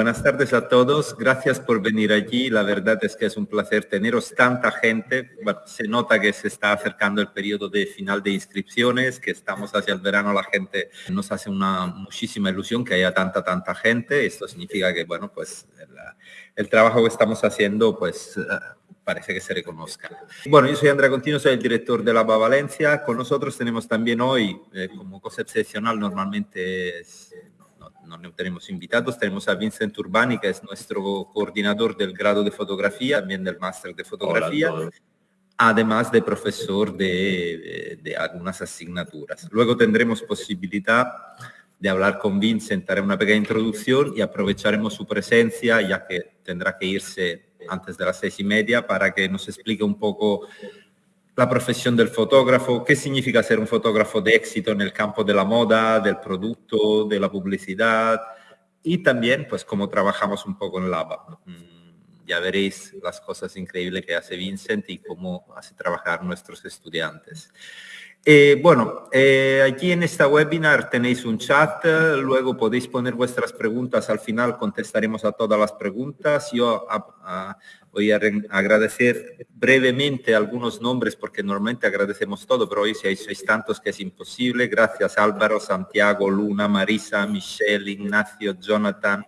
buenas tardes a todos. Gracias por venir allí. La verdad es que es un placer teneros tanta gente. se nota que se está acercando el periodo de final de inscripciones, que estamos hacia el verano. La gente nos hace una muchísima ilusión que haya tanta, tanta gente. Esto significa que, bueno, pues el, trabajo que estamos haciendo, pues eh, parece que se reconozca. Bueno, yo soy Andrea Contino, soy el director de la Valencia. Con nosotros tenemos también hoy, eh, como cosa excepcional, normalmente es no, tenemos invitados, tenemos a Vincent Urbani, que es nuestro coordinador del grado de fotografía, también del máster de fotografía, además de profesor de, de, algunas asignaturas. Luego tendremos posibilidad de hablar con Vincent, haré una pequeña introducción y aprovecharemos su presencia, ya que tendrá que irse antes de las seis y media, para que nos explique un poco la profesión del fotógrafo, qué significa ser un fotógrafo de éxito en el campo de la moda, del producto, de la publicidad y también pues cómo trabajamos un poco en Lava. Mm, ya veréis las cosas increíbles que hace Vincent y cómo hace trabajar nuestros estudiantes. Eh, bueno, eh, aquí en esta webinar tenéis un chat, luego podéis poner vuestras preguntas, al final contestaremos a todas las preguntas. Yo voy a agradecer brevemente algunos nombres porque normalmente agradecemos todo, pero hoy si sois tantos que es imposible. Gracias Álvaro, Santiago, Luna, Marisa, Michelle, Ignacio, Jonathan,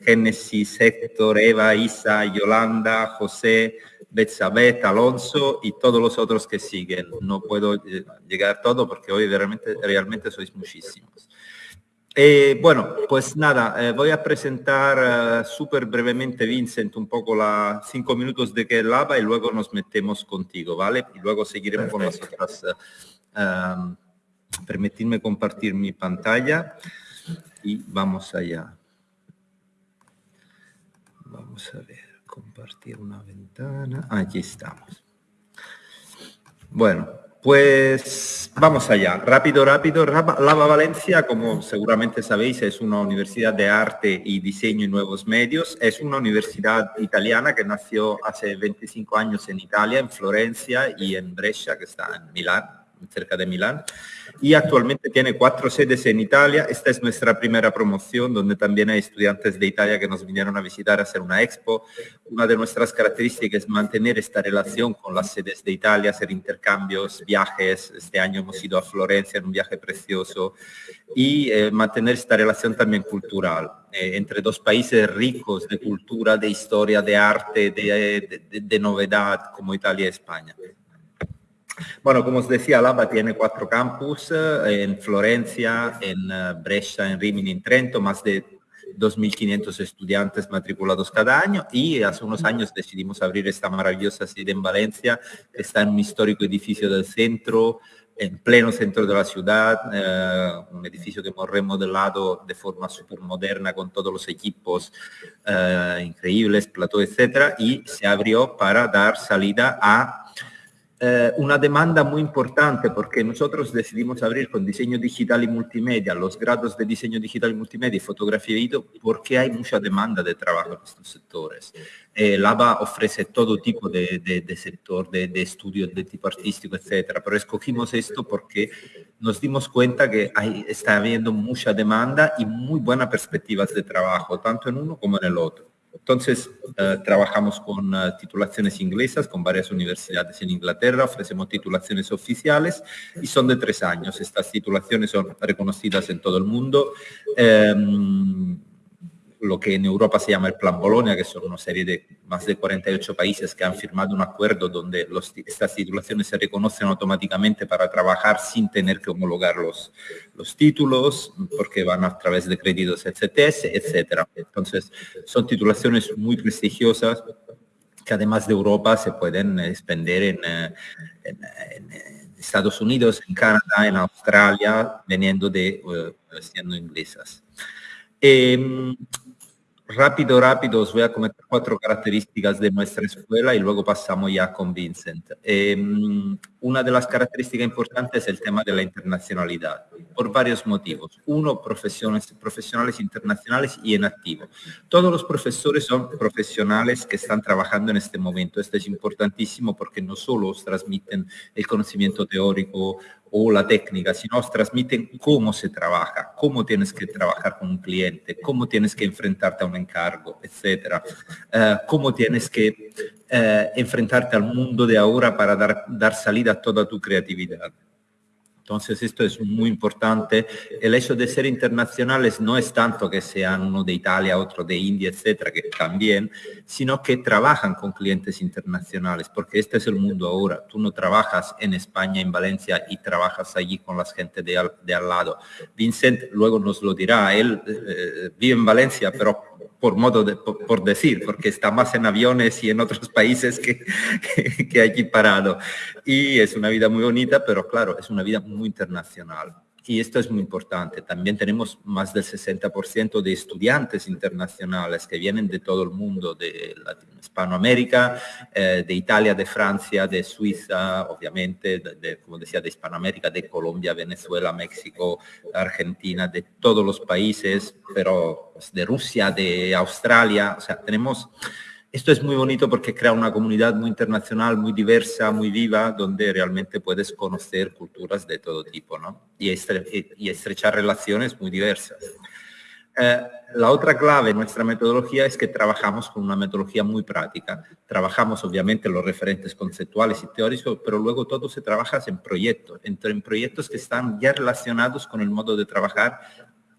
Génesis, Héctor, Eva, Isa, Yolanda, José, Betsabeth, Alonso y todos los otros que siguen. No puedo eh, llegar todo porque hoy realmente, realmente sois muchísimos. Eh, bueno, pues nada, eh, voy a presentar súper brevemente, Vincent, un poco las cinco minutos de que lava y luego nos metemos contigo, ¿vale? Y luego seguiremos con las otras. permitidme compartir mi pantalla y vamos allá. Vamos a ver compartir una ventana. Aquí estamos. Bueno, pues vamos allá. Rápido, rápido. Lava Valencia, como seguramente sabéis, es una universidad de arte y diseño y nuevos medios. Es una universidad italiana que nació hace 25 años en Italia, en Florencia y en Brescia, que está en Milán, cerca de Milán y actualmente tiene cuatro sedes en Italia. Esta es nuestra primera promoción, donde también hay estudiantes de Italia que nos vinieron a visitar a hacer una expo. Una de nuestras características es mantener esta relación con las sedes de Italia, hacer intercambios, viajes. Este año hemos ido a Florencia en un viaje precioso y eh, mantener esta relación también cultural eh, entre dos países ricos de cultura, de historia, de arte, de, de novedad como Italia y España. Bueno, como os decía, Lava tiene cuatro campus eh, en Florencia, en eh, Brescia, en Rimini, en Trento, más de 2.500 estudiantes matriculados cada año y hace unos años decidimos abrir esta maravillosa sede en Valencia, que está en un histórico edificio del centro, en pleno centro de la ciudad, eh, un edificio que hemos remodelado de forma súper moderna con todos los equipos increíbles, plató, etcétera, y se abrió para dar salida a eh, una demanda muy importante porque nosotros decidimos abrir con diseño digital y multimedia los grados de diseño digital y multimedia y fotografía y video porque hay mucha demanda de trabajo en estos sectores. Eh, Lava ofrece todo tipo de, sector, de, de, estudio de tipo artístico, etcétera, pero escogimos esto porque nos dimos cuenta que hay, está habiendo mucha demanda y muy buenas perspectivas de trabajo, tanto en uno como en el otro. Entonces, eh, trabajamos con eh, titulaciones inglesas, con varias universidades en Inglaterra, ofrecemos titulaciones oficiales y son de tres años. Estas titulaciones son reconocidas en todo el mundo. Em, lo que en Europa se llama el Plan Bolonia, que son una serie de más de 48 países que han firmado un acuerdo donde estas titulaciones se reconocen automáticamente para trabajar sin tener que homologar los, los títulos, porque van a través de créditos ECTS, etcétera. Entonces, son titulaciones muy prestigiosas que además de Europa se pueden expender en, eh, Estados Unidos, en Canadá, en Australia, veniendo de uh, siendo inglesas. Em, Rápido, rápido, os voy a comentar cuatro características de nuestra escuela y luego pasamos ya con Vincent. Em, una de las características importantes es el tema de la internacionalidad, por varios motivos. Uno, profesiones, profesionales internacionales y en activo. Todos los profesores son profesionales que están trabajando en este momento. Esto es importantísimo porque no solo os transmiten el conocimiento teórico o la técnica, sino transmiten cómo se trabaja, cómo tienes que trabajar con un cliente, cómo tienes que enfrentarte a un encargo, etcétera, eh, cómo tienes que eh, enfrentarte al mundo de ahora para dar, dar salida a toda tu creatividad. Entonces esto es muy importante. El hecho de ser internacionales no es tanto que sean uno de Italia, otro de India, etcétera, que también, sino que trabajan con clientes internacionales, porque este es el mundo ahora. Tú no trabajas en España, en Valencia, y trabajas allí con la gente de al, lado. Vincent luego nos lo dirá, él eh, vive en Valencia, pero por modo de, por, decir, porque está más en aviones y en otros países que, que, que allí parado. Y es una vida muy bonita, pero claro, es una vida muy internacional. Y esto es muy importante. También tenemos más del 60% de estudiantes internacionales que vienen de todo el mundo, de Hispanoamérica, eh, de Italia, de Francia, de Suiza, obviamente, como decía, de Hispanoamérica, de Colombia, Venezuela, México, Argentina, de todos los países, pero pues, de Rusia, de Australia. O sea, tenemos esto es muy bonito porque crea una comunidad muy internacional, muy diversa, muy viva, donde realmente puedes conocer culturas de todo tipo ¿no? y, estre y estrechar relaciones muy diversas. Eh, la otra clave de nuestra metodología es que trabajamos con una metodología muy práctica. Trabajamos obviamente los referentes conceptuales y teóricos, pero luego todo se trabaja en proyectos, en proyectos que están ya relacionados con el modo de trabajar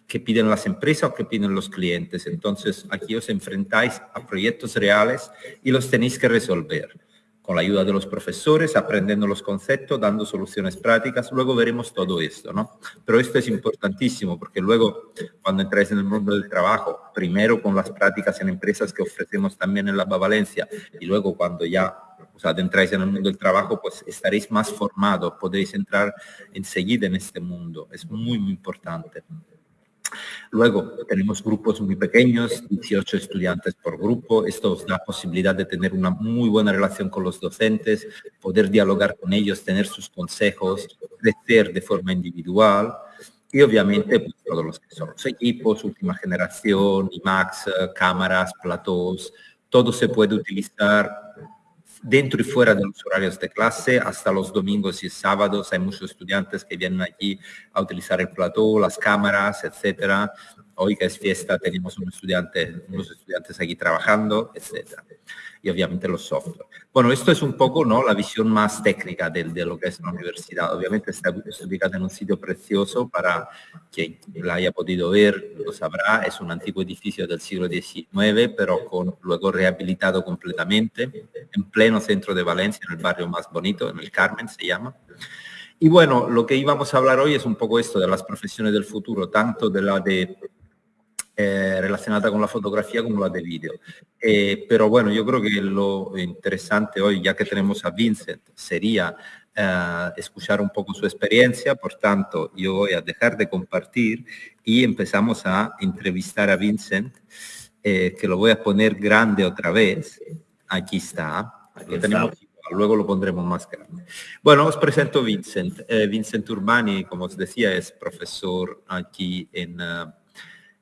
que piden las empresas o que piden los clientes. Entonces, aquí os enfrentáis a proyectos reales y los tenéis que resolver con la ayuda de los profesores, aprendiendo los conceptos, dando soluciones prácticas. Luego veremos todo esto, ¿no? Pero esto es importantísimo porque luego, cuando entráis en el mundo del trabajo, primero con las prácticas en empresas que ofrecemos también en la Valencia y luego cuando ya os adentráis en el mundo del trabajo, pues estaréis más formados, podréis entrar enseguida en este mundo. Es muy, muy importante. Luego tenemos grupos muy pequeños, 18 estudiantes por grupo. Esto os da posibilidad de tener una muy buena relación con los docentes, poder dialogar con ellos, tener sus consejos, crecer de forma individual. Y obviamente pues, todos los que son los equipos, última generación, IMAX, cámaras, platós, todo se puede utilizar dentro y fuera de los horarios de clase, hasta los domingos y sábados hay muchos estudiantes que vienen aquí a utilizar el plató, las cámaras, etcétera. Hoy que es fiesta tenemos unos estudiantes aquí trabajando, etcétera y obviamente los software. Bueno, esto es un poco ¿no? la visión más técnica de, de lo que es la universidad. Obviamente está, ubicada en un sitio precioso para quien la haya podido ver, lo sabrá. Es un antiguo edificio del siglo XIX, pero con, luego rehabilitado completamente, en pleno centro de Valencia, en el barrio más bonito, en el Carmen se llama. Y bueno, lo que íbamos a hablar hoy es un poco esto de las profesiones del futuro, tanto de la de eh, relacionada con la fotografía como la de vídeo. Eh, pero bueno, yo creo que lo interesante hoy, ya que tenemos a Vincent, sería eh, escuchar un poco su experiencia. Por tanto, yo voy a dejar de compartir y empezamos a entrevistar a Vincent, que lo voy a poner grande otra vez. Aquí está. Aquí tenemos luego lo pondremos más grande. Bueno, os presento Vincent. Vincent Urbani, como os decía, es profesor aquí en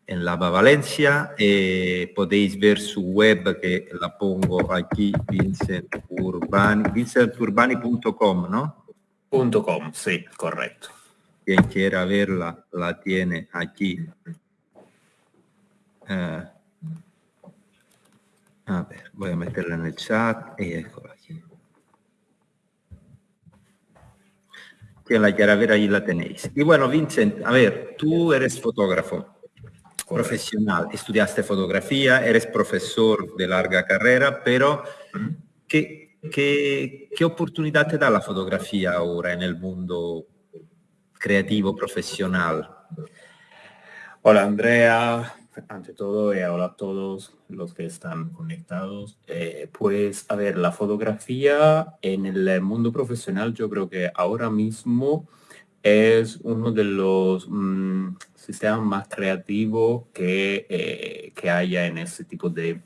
en la Valencia. Eh, podéis ver su web que la pongo aquí, Vincent Urbani, vincenturbani.com, ¿no? Punto .com, sí, correcto. Quien quiera verla, la tiene aquí. Eh, a ver, voy a meterla en el chat y eccola aquí. Quien la quiera ver, ahí la tenéis. Y bueno, Vincent, a ver, tú eres fotógrafo profesional, estudiaste fotografía, eres profesor de larga carrera, pero ¿qué, qué, qué oportunidad te da la fotografía ahora en el mundo creativo, profesional? Hola Andrea, ante todo, y eh, hola a todos los que están conectados. Eh, pues, a ver, la fotografía en el mundo profesional yo creo que ahora mismo es uno de los mm, sistemas más creativos que, eh, que haya en ese tipo de,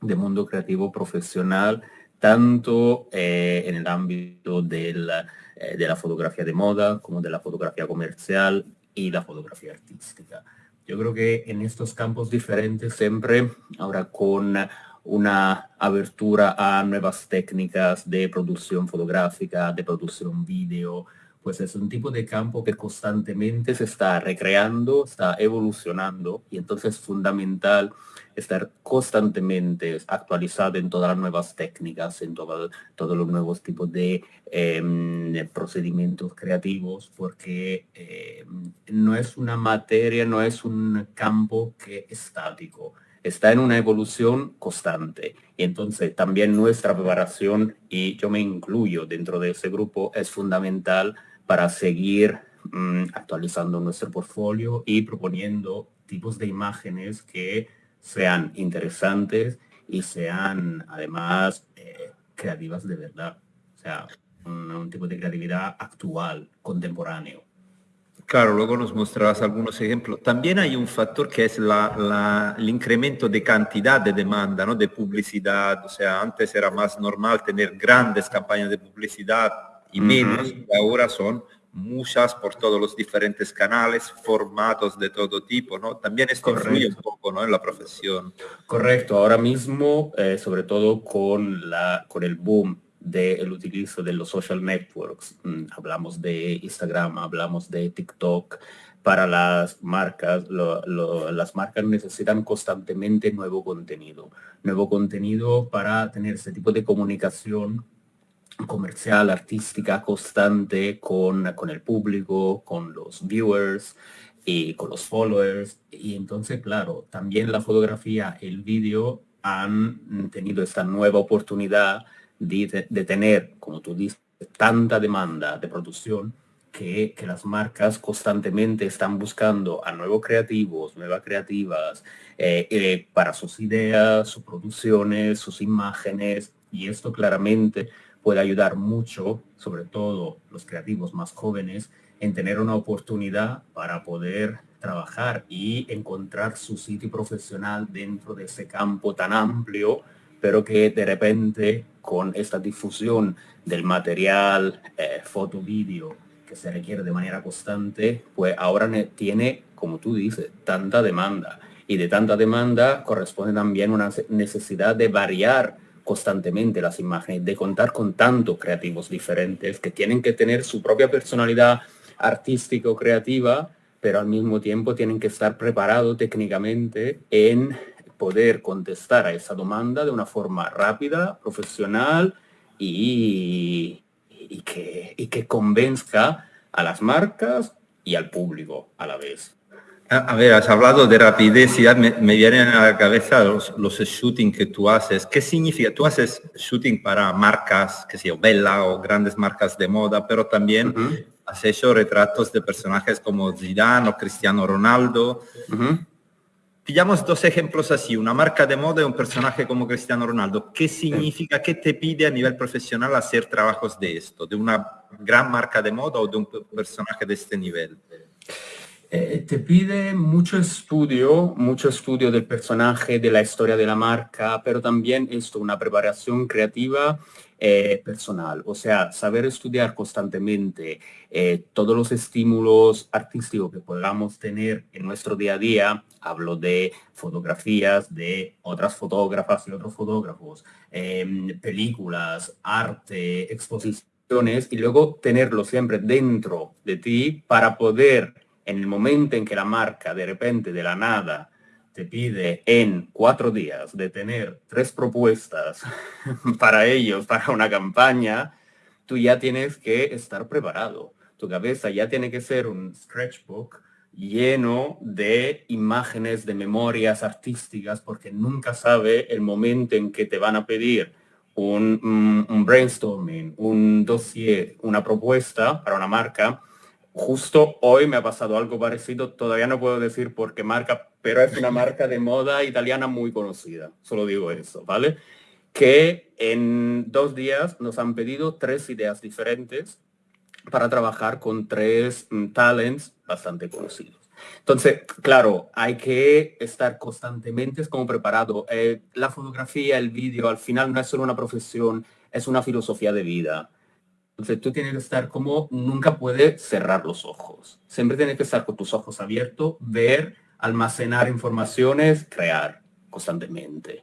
de mundo creativo profesional, tanto eh, en el ámbito de la, eh, de la fotografía de moda como de la fotografía comercial y la fotografía artística. Yo creo que en estos campos diferentes siempre, ahora con una abertura a nuevas técnicas de producción fotográfica, de producción vídeo, pues es un tipo de campo que constantemente se está recreando, está evolucionando y entonces es fundamental estar constantemente actualizado en todas las nuevas técnicas, en todos los nuevos tipos de em, procedimientos creativos, porque em, no es una materia, no es un campo que estático, está en una evolución constante. Y entonces también nuestra preparación, y yo me incluyo dentro de ese grupo, es fundamental para seguir mm, actualizando nuestro portfolio y proponiendo tipos de imágenes que sean interesantes y sean además eh, creativas de verdad. O sea, un, tipo de creatividad actual, contemporáneo. Claro, luego nos mostrarás algunos ejemplos. También hay un factor que es la, el incremento de cantidad de demanda, ¿no? de publicidad. O sea, antes era más normal tener grandes campañas de publicidad y menos, ahora son muchas por todos los diferentes canales, formatos de todo tipo, ¿no? También esto influye un poco, ¿no? En la profesión. Correcto, ahora mismo, eh, sobre todo con, la, con el boom del utilizo de los social networks, mm, hablamos de Instagram, hablamos de TikTok, para las marcas, las marcas necesitan constantemente nuevo contenido, nuevo contenido para tener ese tipo de comunicación comercial, artística constante con, con el público, con los viewers y con los followers. Y entonces, claro, también la fotografía, el vídeo han tenido esta nueva oportunidad de, de, tener, como tú dices, tanta demanda de producción que, que, las marcas constantemente están buscando a nuevos creativos, nuevas creativas, eh, eh, para sus ideas, sus producciones, sus imágenes. Y esto claramente puede ayudar mucho, sobre todo los creativos más jóvenes, en tener una oportunidad para poder trabajar y encontrar su sitio profesional dentro de ese campo tan amplio, pero que de repente con esta difusión del material eh, foto, vídeo que se requiere de manera constante, pues ahora tiene, como tú dices, tanta demanda. Y de tanta demanda corresponde también una necesidad de variar constantemente las imágenes, de contar con tantos creativos diferentes que tienen que tener su propia personalidad artística o creativa, pero al mismo tiempo tienen que estar preparados técnicamente en poder contestar a esa demanda de una forma rápida, profesional y, que, y que convenzca a las marcas y al público a la vez. A ver, has hablado de rapidez y me, me vienen a la cabeza los, los shooting que tú haces. ¿Qué significa? Tú haces shooting para marcas, que sea Bella o grandes marcas de moda, pero también has hecho retratos de personajes como Zidane o Cristiano Ronaldo. Pillamos dos ejemplos así, una marca de moda y un personaje como Cristiano Ronaldo. ¿Qué significa, qué te pide a nivel profesional hacer trabajos de esto? ¿De una gran marca de moda o de un personaje de este nivel? Eh, te pide mucho estudio, mucho estudio del personaje, de la historia de la marca, pero también esto, una preparación creativa eh, personal, o sea, saber estudiar constantemente eh, todos los estímulos artísticos que podamos tener en nuestro día a día. Hablo de fotografías de otras fotógrafas y otros fotógrafos, em, películas, arte, exposiciones, y luego tenerlo siempre dentro de ti para poder en el momento en que la marca de repente de la nada te pide en cuatro días de tener tres propuestas para ellos, para una campaña, tú ya tienes que estar preparado. Tu cabeza ya tiene que ser un sketchbook lleno de imágenes, de memorias artísticas, porque nunca sabe el momento en que te van a pedir un, un brainstorming, un dossier, una propuesta para una marca Justo hoy me ha pasado algo parecido, todavía no puedo decir por qué marca, pero es una marca de moda italiana muy conocida, solo digo eso, ¿vale? Que en dos días nos han pedido tres ideas diferentes para trabajar con tres mm, talents bastante conocidos. Entonces, claro, hay que estar constantemente como preparado. Eh, la fotografía, el vídeo, al final no es solo una profesión, es una filosofía de vida. Entonces tú tienes que estar como, nunca puedes cerrar los ojos. Siempre tienes que estar con tus ojos abiertos, ver, almacenar informaciones, crear constantemente.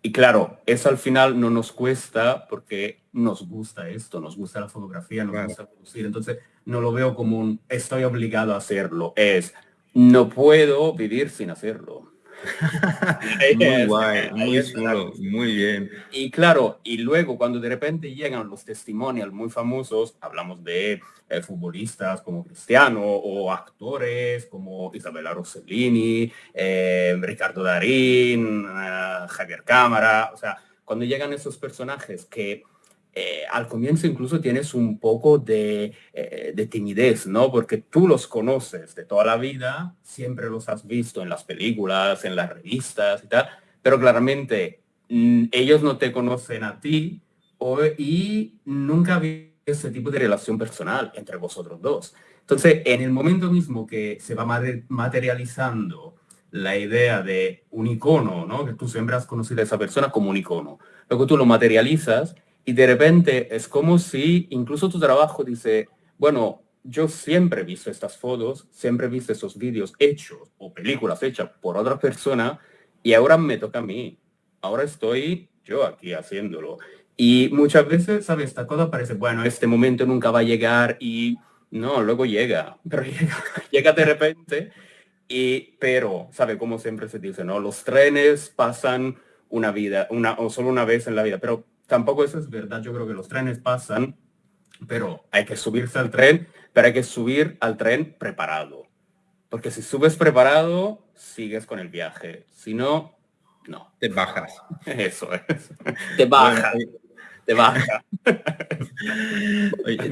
Y claro, eso al final no nos cuesta porque nos gusta esto, nos gusta la fotografía, nos gusta producir. Entonces no lo veo como un estoy obligado a hacerlo, es no puedo vivir sin hacerlo. Muy guay, muy chulo, muy bien. Y claro, y luego cuando de repente llegan los testimonios muy famosos, hablamos de eh, futbolistas como Cristiano o actores como Isabella Rossellini, eh, Ricardo Darín, eh, Javier Cámara, o sea, cuando llegan esos personajes que eh, al comienzo incluso tienes un poco de, eh, de, timidez, ¿no? Porque tú los conoces de toda la vida, siempre los has visto en las películas, en las revistas y tal, pero claramente mm, ellos no te conocen a ti o, y nunca había ese tipo de relación personal entre vosotros dos. Entonces, en el momento mismo que se va materializando la idea de un icono, ¿no? Que tú siempre has conocido a esa persona como un icono. Luego tú lo materializas y de repente es como si incluso tu trabajo dice, bueno, yo siempre he visto estas fotos, siempre he visto esos vídeos hechos o películas hechas por otra persona y ahora me toca a mí. Ahora estoy yo aquí haciéndolo. Y muchas veces, ¿sabes? Esta cosa parece, bueno, este momento nunca va a llegar y no, luego llega, pero llega, llega de repente. Y, pero, ¿sabe? Como siempre se dice, ¿no? Los trenes pasan una vida, una, o solo una vez en la vida, pero tampoco eso es verdad. Yo creo que los trenes pasan, pero hay que subirse al tren, pero hay que subir al tren preparado. Porque si subes preparado, sigues con el viaje. Si no, no. Te bajas. Eso es. Te bajas baja.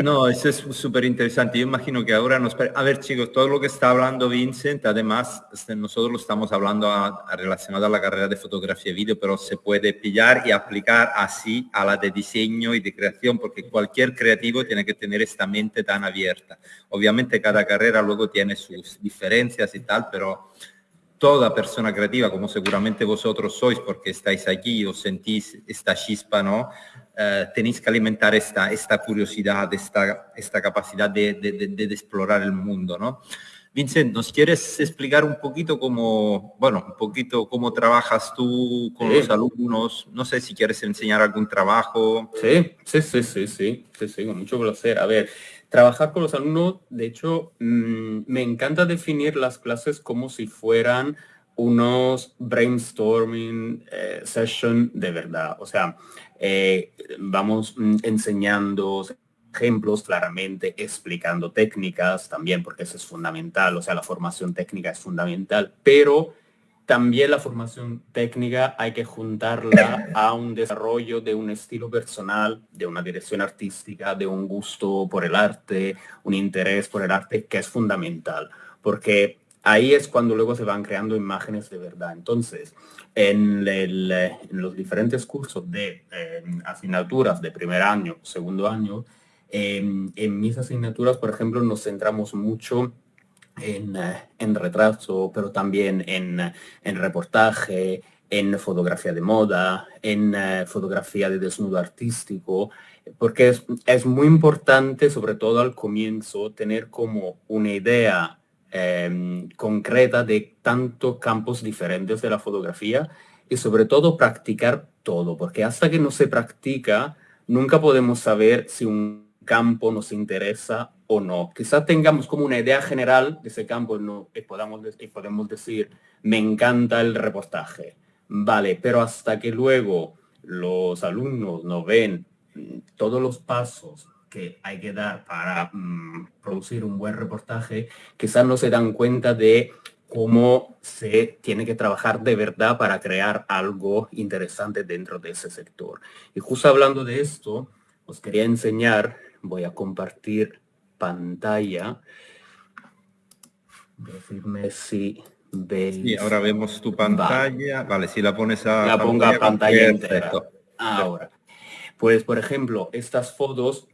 no, eso es súper interesante. Yo imagino que ahora nos... A ver, chicos, todo lo que está hablando Vincent, además, este, nosotros lo estamos hablando a, relacionado a la carrera de fotografía y vídeo, pero se puede pillar y aplicar así a la de diseño y de creación, porque cualquier creativo tiene que tener esta mente tan abierta. Obviamente cada carrera luego tiene sus diferencias y tal, pero toda persona creativa, como seguramente vosotros sois, porque estáis aquí os sentís esta chispa, ¿no? Eh, tenéis que alimentar esta, esta curiosidad, esta, esta capacidad de, de, explorar el mundo, ¿no? Vincent, ¿nos quieres explicar un poquito cómo, bueno, un poquito cómo trabajas tú con los alumnos? No sé si quieres enseñar algún trabajo. Sí, sí, sí, sí, sí, sí, sí, con mucho placer. A ver, trabajar con los alumnos, de hecho, mm, me encanta definir las clases como si fueran unos brainstorming eh, session de verdad. O sea, eh, vamos mm, enseñando ejemplos claramente, explicando técnicas también, porque eso es fundamental. O sea, la formación técnica es fundamental, pero también la formación técnica hay que juntarla a un desarrollo de un estilo personal, de una dirección artística, de un gusto por el arte, un interés por el arte que es fundamental, porque ahí es cuando luego se van creando imágenes de verdad. Entonces, en, los diferentes cursos de asignaturas de primer año, segundo año, en mis asignaturas, por ejemplo, nos centramos mucho en, eh, en retraso, pero también en, reportaje, en fotografía de moda, en eh, fotografía de desnudo artístico, porque es, muy importante, sobre todo al comienzo, tener como una idea em, concreta de tantos campos diferentes de la fotografía y sobre todo practicar todo, porque hasta que no se practica, nunca podemos saber si un campo nos interesa o no. Quizás tengamos como una idea general de ese campo no, y, podamos, y podemos decir, me encanta el reportaje. Vale, pero hasta que luego los alumnos no ven todos los pasos que hay que dar para mm, producir un buen reportaje, quizás no se dan cuenta de cómo se tiene que trabajar de verdad para crear algo interesante dentro de ese sector. Y justo hablando de esto, os quería enseñar voy a compartir pantalla. Decirme si veis. Sí, ahora vemos tu pantalla. Vale, si la pones a la ponga a pantalla entera. Ahora. Pues, por ejemplo, estas fotos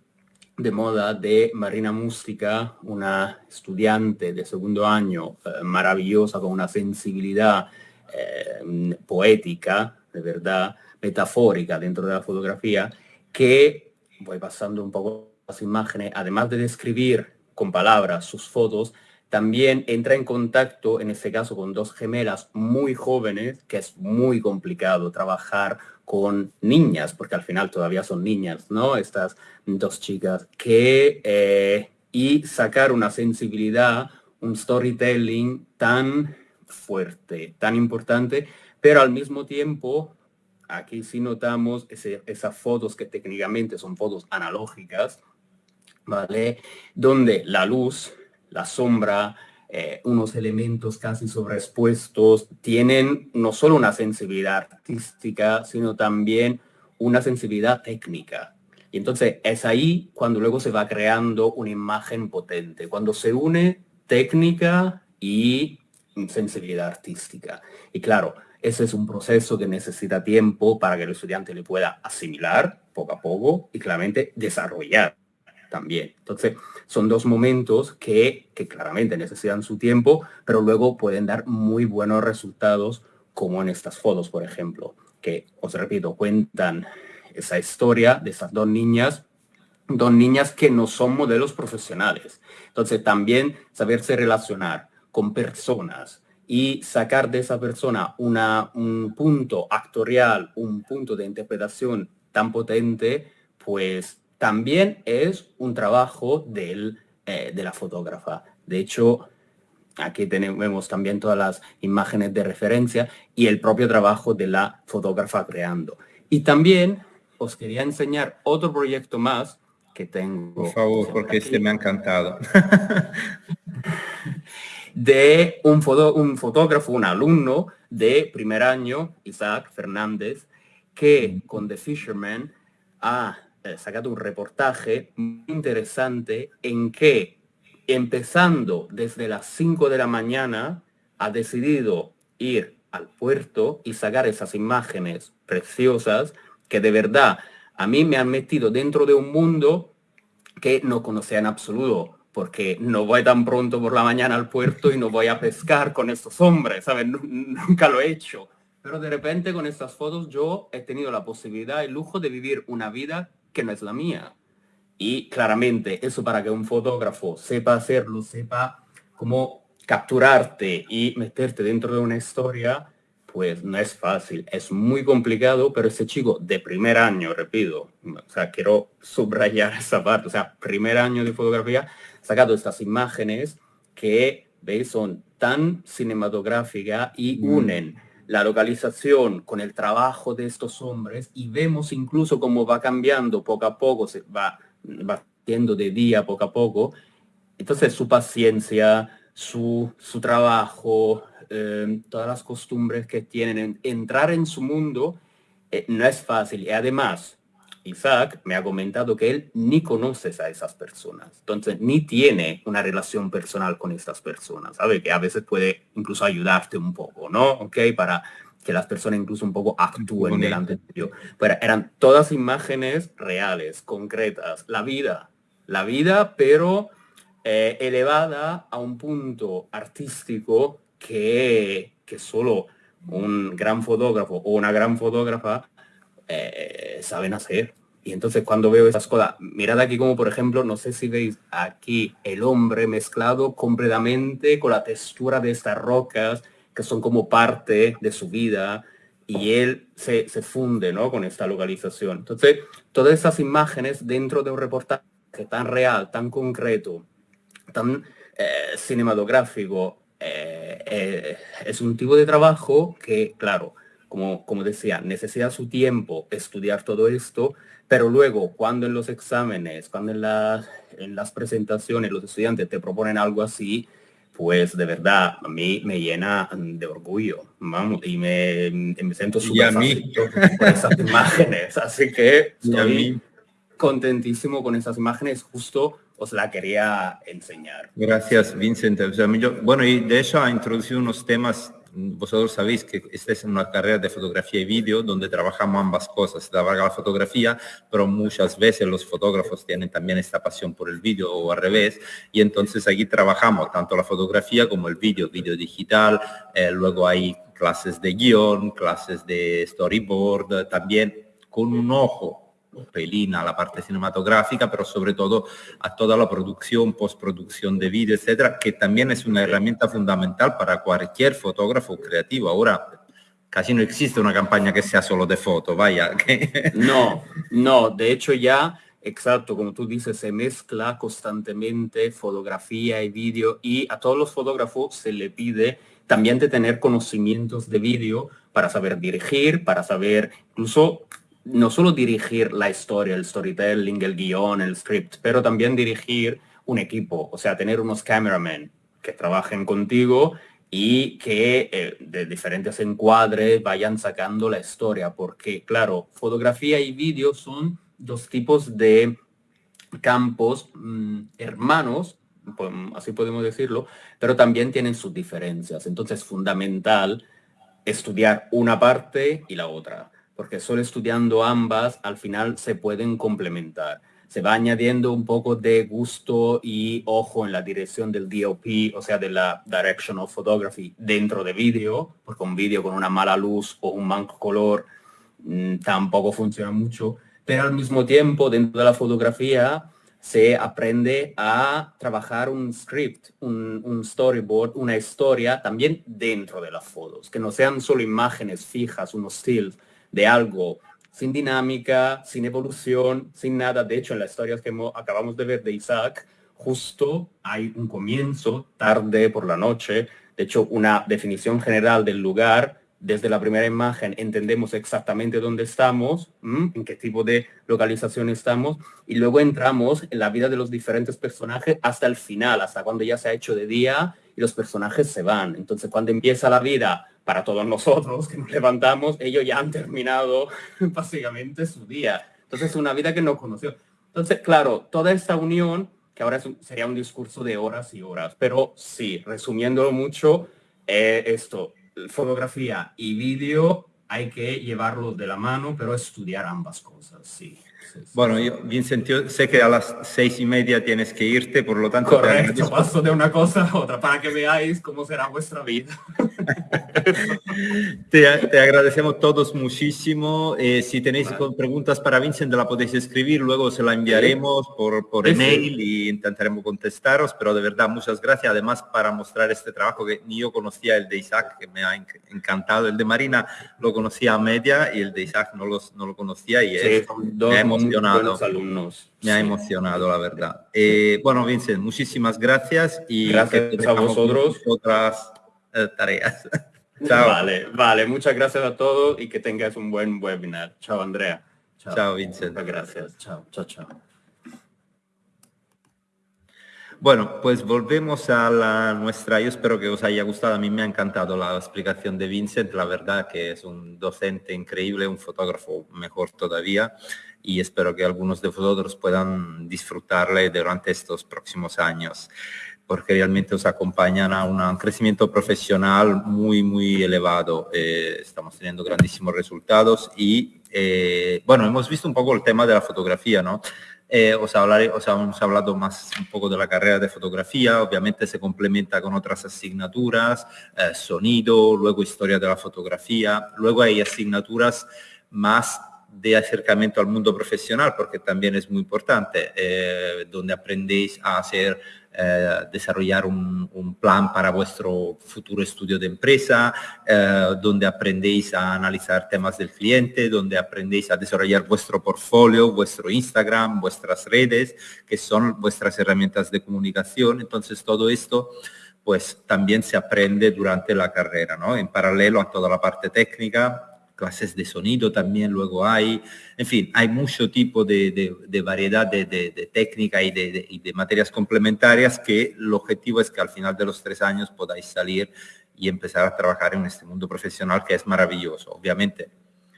de moda de Marina Mústica, una estudiante de segundo año eh, maravillosa con una sensibilidad eh, poética, de verdad, metafórica dentro de la fotografía, que voy pasando un poco imágenes, además de describir con palabras sus fotos, también entra en contacto, en este caso, con dos gemelas muy jóvenes, que es muy complicado trabajar con niñas, porque al final todavía son niñas, ¿no? Estas dos chicas que eh, y sacar una sensibilidad, un storytelling tan fuerte, tan importante, pero al mismo tiempo, aquí sí notamos esas fotos que técnicamente son fotos analógicas, ¿vale? Donde la luz, la sombra, eh, unos elementos casi sobreexpuestos, tienen no solo una sensibilidad artística, sino también una sensibilidad técnica. Y entonces es ahí cuando luego se va creando una imagen potente, cuando se une técnica y sensibilidad artística. Y claro, ese es un proceso que necesita tiempo para que el estudiante le pueda asimilar poco a poco y claramente desarrollar también. Entonces, son dos momentos que, que claramente necesitan su tiempo, pero luego pueden dar muy buenos resultados, como en estas fotos, por ejemplo, que, os repito, cuentan esa historia de esas dos niñas, dos niñas que no son modelos profesionales. Entonces, también saberse relacionar con personas y sacar de esa persona una, un punto actorial, un punto de interpretación tan potente, pues también es un trabajo del, eh, de la fotógrafa. De hecho, aquí tenemos también todas las imágenes de referencia y el propio trabajo de la fotógrafa creando. Y también os quería enseñar otro proyecto más que tengo. Por favor, porque este me ha encantado. de un, un fotógrafo, un alumno de primer año, Isaac Fernández, que con The Fisherman ha sacado un reportaje muy interesante en que empezando desde las 5 de la mañana ha decidido ir al puerto y sacar esas imágenes preciosas que de verdad a mí me han metido dentro de un mundo que no conocía en absoluto, porque no voy tan pronto por la mañana al puerto y no voy a pescar con estos hombres, ¿sabes? Nunca lo he hecho. Pero de repente con estas fotos yo he tenido la posibilidad, el lujo de vivir una vida que no es la mía. Y claramente eso para que un fotógrafo sepa hacerlo, sepa cómo capturarte y meterte dentro de una historia, pues no es fácil, es muy complicado, pero ese chico de primer año, repito, o sea, quiero subrayar esa parte, o sea, primer año de fotografía, sacado estas imágenes que, veis, son tan cinematográficas y mm. La localización con el trabajo de estos hombres y vemos incluso cómo va cambiando poco a poco, se va, va de día poco a poco. Entonces su paciencia, su, su trabajo, eh, todas las costumbres que tienen, entrar en su mundo eh, no es fácil. Y además, Isaac me ha comentado que él ni conoce a esas personas, entonces ni tiene una relación personal con estas personas, ¿sabe? Que a veces puede incluso ayudarte un poco, ¿no? ¿Ok? Para que las personas incluso un poco actúen delante de ellos. Pero eran todas imágenes reales, concretas, la vida, la vida, pero eh, elevada a un punto artístico que, que solo un gran fotógrafo o una gran fotógrafa eh, saben hacer. Y entonces cuando veo esas cosas, mirad aquí como por ejemplo, no sé si veis aquí el hombre mezclado completamente con la textura de estas rocas que son como parte de su vida y él se, funde ¿no? con esta localización. Entonces, todas esas imágenes dentro de un reportaje tan real, tan concreto, tan eh, cinematográfico, eh, es un tipo de trabajo que, claro, como, como decía, necesita su tiempo estudiar todo esto, pero luego cuando en los exámenes, cuando en las, en las presentaciones los estudiantes te proponen algo así, pues de verdad a mí me llena de orgullo, vamos, y me, me siento súper por esas imágenes, así que estoy contentísimo con esas imágenes, justo os la quería enseñar. Gracias, Vincent. bueno, y de hecho ha introducido unos temas vosotros sabéis que esta es una carrera de fotografía y vídeo donde trabajamos ambas cosas, trabaja la fotografía, pero muchas veces los fotógrafos tienen también esta pasión por el vídeo o al revés, y entonces aquí trabajamos tanto la fotografía como el vídeo, vídeo digital, eh, luego hay clases de guion, clases de storyboard, también con un ojo pelín a la parte cinematográfica, pero sobre todo a toda la producción, postproducción de vídeo, etcétera, que también es una herramienta fundamental para cualquier fotógrafo creativo. Ahora casi no existe una campaña que sea solo de foto, vaya. No, no, de hecho ya exacto, como tú dices, se mezcla constantemente fotografía y vídeo y a todos los fotógrafos se le pide también de tener conocimientos de vídeo para saber dirigir, para saber incluso no solo dirigir la historia, el storytelling, el guion, el script, pero también dirigir un equipo, o sea, tener unos cameramen que trabajen contigo y que eh, de diferentes encuadres vayan sacando la historia, porque claro, fotografía y vídeo son dos tipos de campos mm, hermanos, así podemos decirlo, pero también tienen sus diferencias. Entonces es fundamental estudiar una parte y la otra, porque solo estudiando ambas al final se pueden complementar. Se va añadiendo un poco de gusto y ojo en la dirección del DOP, o sea, de la Direction of Photography dentro de vídeo, porque un vídeo con una mala luz o un manco color mm, tampoco funciona mucho, pero al mismo tiempo dentro de la fotografía se aprende a trabajar un script, un, un, storyboard, una historia también dentro de las fotos, que no sean solo imágenes fijas, unos stills de algo sin dinámica, sin evolución, sin nada. De hecho, en las historias que acabamos de ver de Isaac, justo hay un comienzo, tarde por la noche. De hecho, una definición general del lugar. Desde la primera imagen entendemos exactamente dónde estamos, en qué tipo de localización estamos, y luego entramos en la vida de los diferentes personajes hasta el final, hasta cuando ya se ha hecho de día y los personajes se van. Entonces, cuando empieza la vida para todos nosotros que nos levantamos, ellos ya han terminado básicamente su día. Entonces, una vida que no conoció. Entonces, claro, toda esta unión, que ahora sería un discurso de horas y horas, pero sí, resumiéndolo mucho, eh, esto, fotografía y vídeo hay que llevarlo de la mano, pero estudiar ambas cosas, sí. Bueno, yo, Vincent, yo sé que a las seis y media tienes que irte, por lo tanto... Correcto, paso de una cosa a otra para que veáis cómo será vuestra vida. te, agradecemos todos muchísimo. Eh, si tenéis preguntas para Vincent, la podéis escribir, luego se la enviaremos por, por email y intentaremos contestaros, pero de verdad, muchas gracias. Además, para mostrar este trabajo que ni yo conocía el de Isaac, que me ha encantado. El de Marina lo conocía a media y el de Isaac no, los, no lo conocía y es, emocionado. alumnos. Me ha emocionado, la verdad. Eh, bueno, Vincent, muchísimas gracias y gracias a vosotros. Otras eh, tareas. Chao. Vale, vale. Muchas gracias a todos y que tengas un buen webinar. Chao, Andrea. Chao, Vincent. Muchas gracias. Chao, chao, chao. Bueno, pues volvemos a la nuestra, yo espero que os haya gustado, a mí me ha encantado la explicación de Vincent, la verdad que es un docente increíble, un fotógrafo mejor todavía y espero que algunos de vosotros puedan disfrutarle durante estos próximos años porque realmente os acompañan a un crecimiento profesional muy, muy elevado. Eh, estamos teniendo grandísimos resultados y, eh, bueno, hemos visto un poco el tema de la fotografía, ¿no? Eh, os, hablaré, os hemos hablado más un poco de la carrera de fotografía, obviamente se complementa con otras asignaturas, sonido, luego historia de la fotografía, luego hay asignaturas más de acercamiento al mundo profesional, porque también es muy importante, eh, donde aprendéis a hacer eh, desarrollar un, plan para vuestro futuro estudio de empresa, eh, donde aprendéis a analizar temas del cliente, donde aprendéis a desarrollar vuestro portfolio, vuestro Instagram, vuestras redes, que son vuestras herramientas de comunicación. Entonces todo esto pues también se aprende durante la carrera, ¿no? En paralelo a toda la parte técnica, clases de sonido también luego hay, en fin, hay mucho tipo de, variedad de, técnica y, de, materias complementarias que el objetivo es que al final de los tres años podáis salir y empezar a trabajar en este mundo profesional que es maravilloso. Obviamente,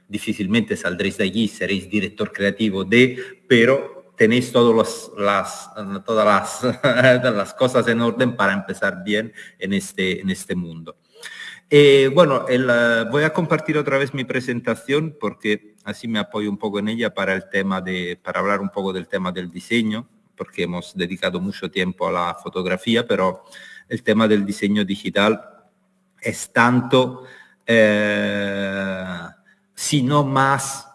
difícilmente saldréis de allí, seréis director creativo de, pero tenéis todos las, todas las, las cosas en orden para empezar bien en este, en este mundo. Eh, bueno, voy a compartir otra vez mi presentación porque así me apoyo un poco en ella para el tema de, para hablar un poco del tema del diseño, porque hemos dedicado mucho tiempo a la fotografía, pero el tema del diseño digital es tanto, eh, si no más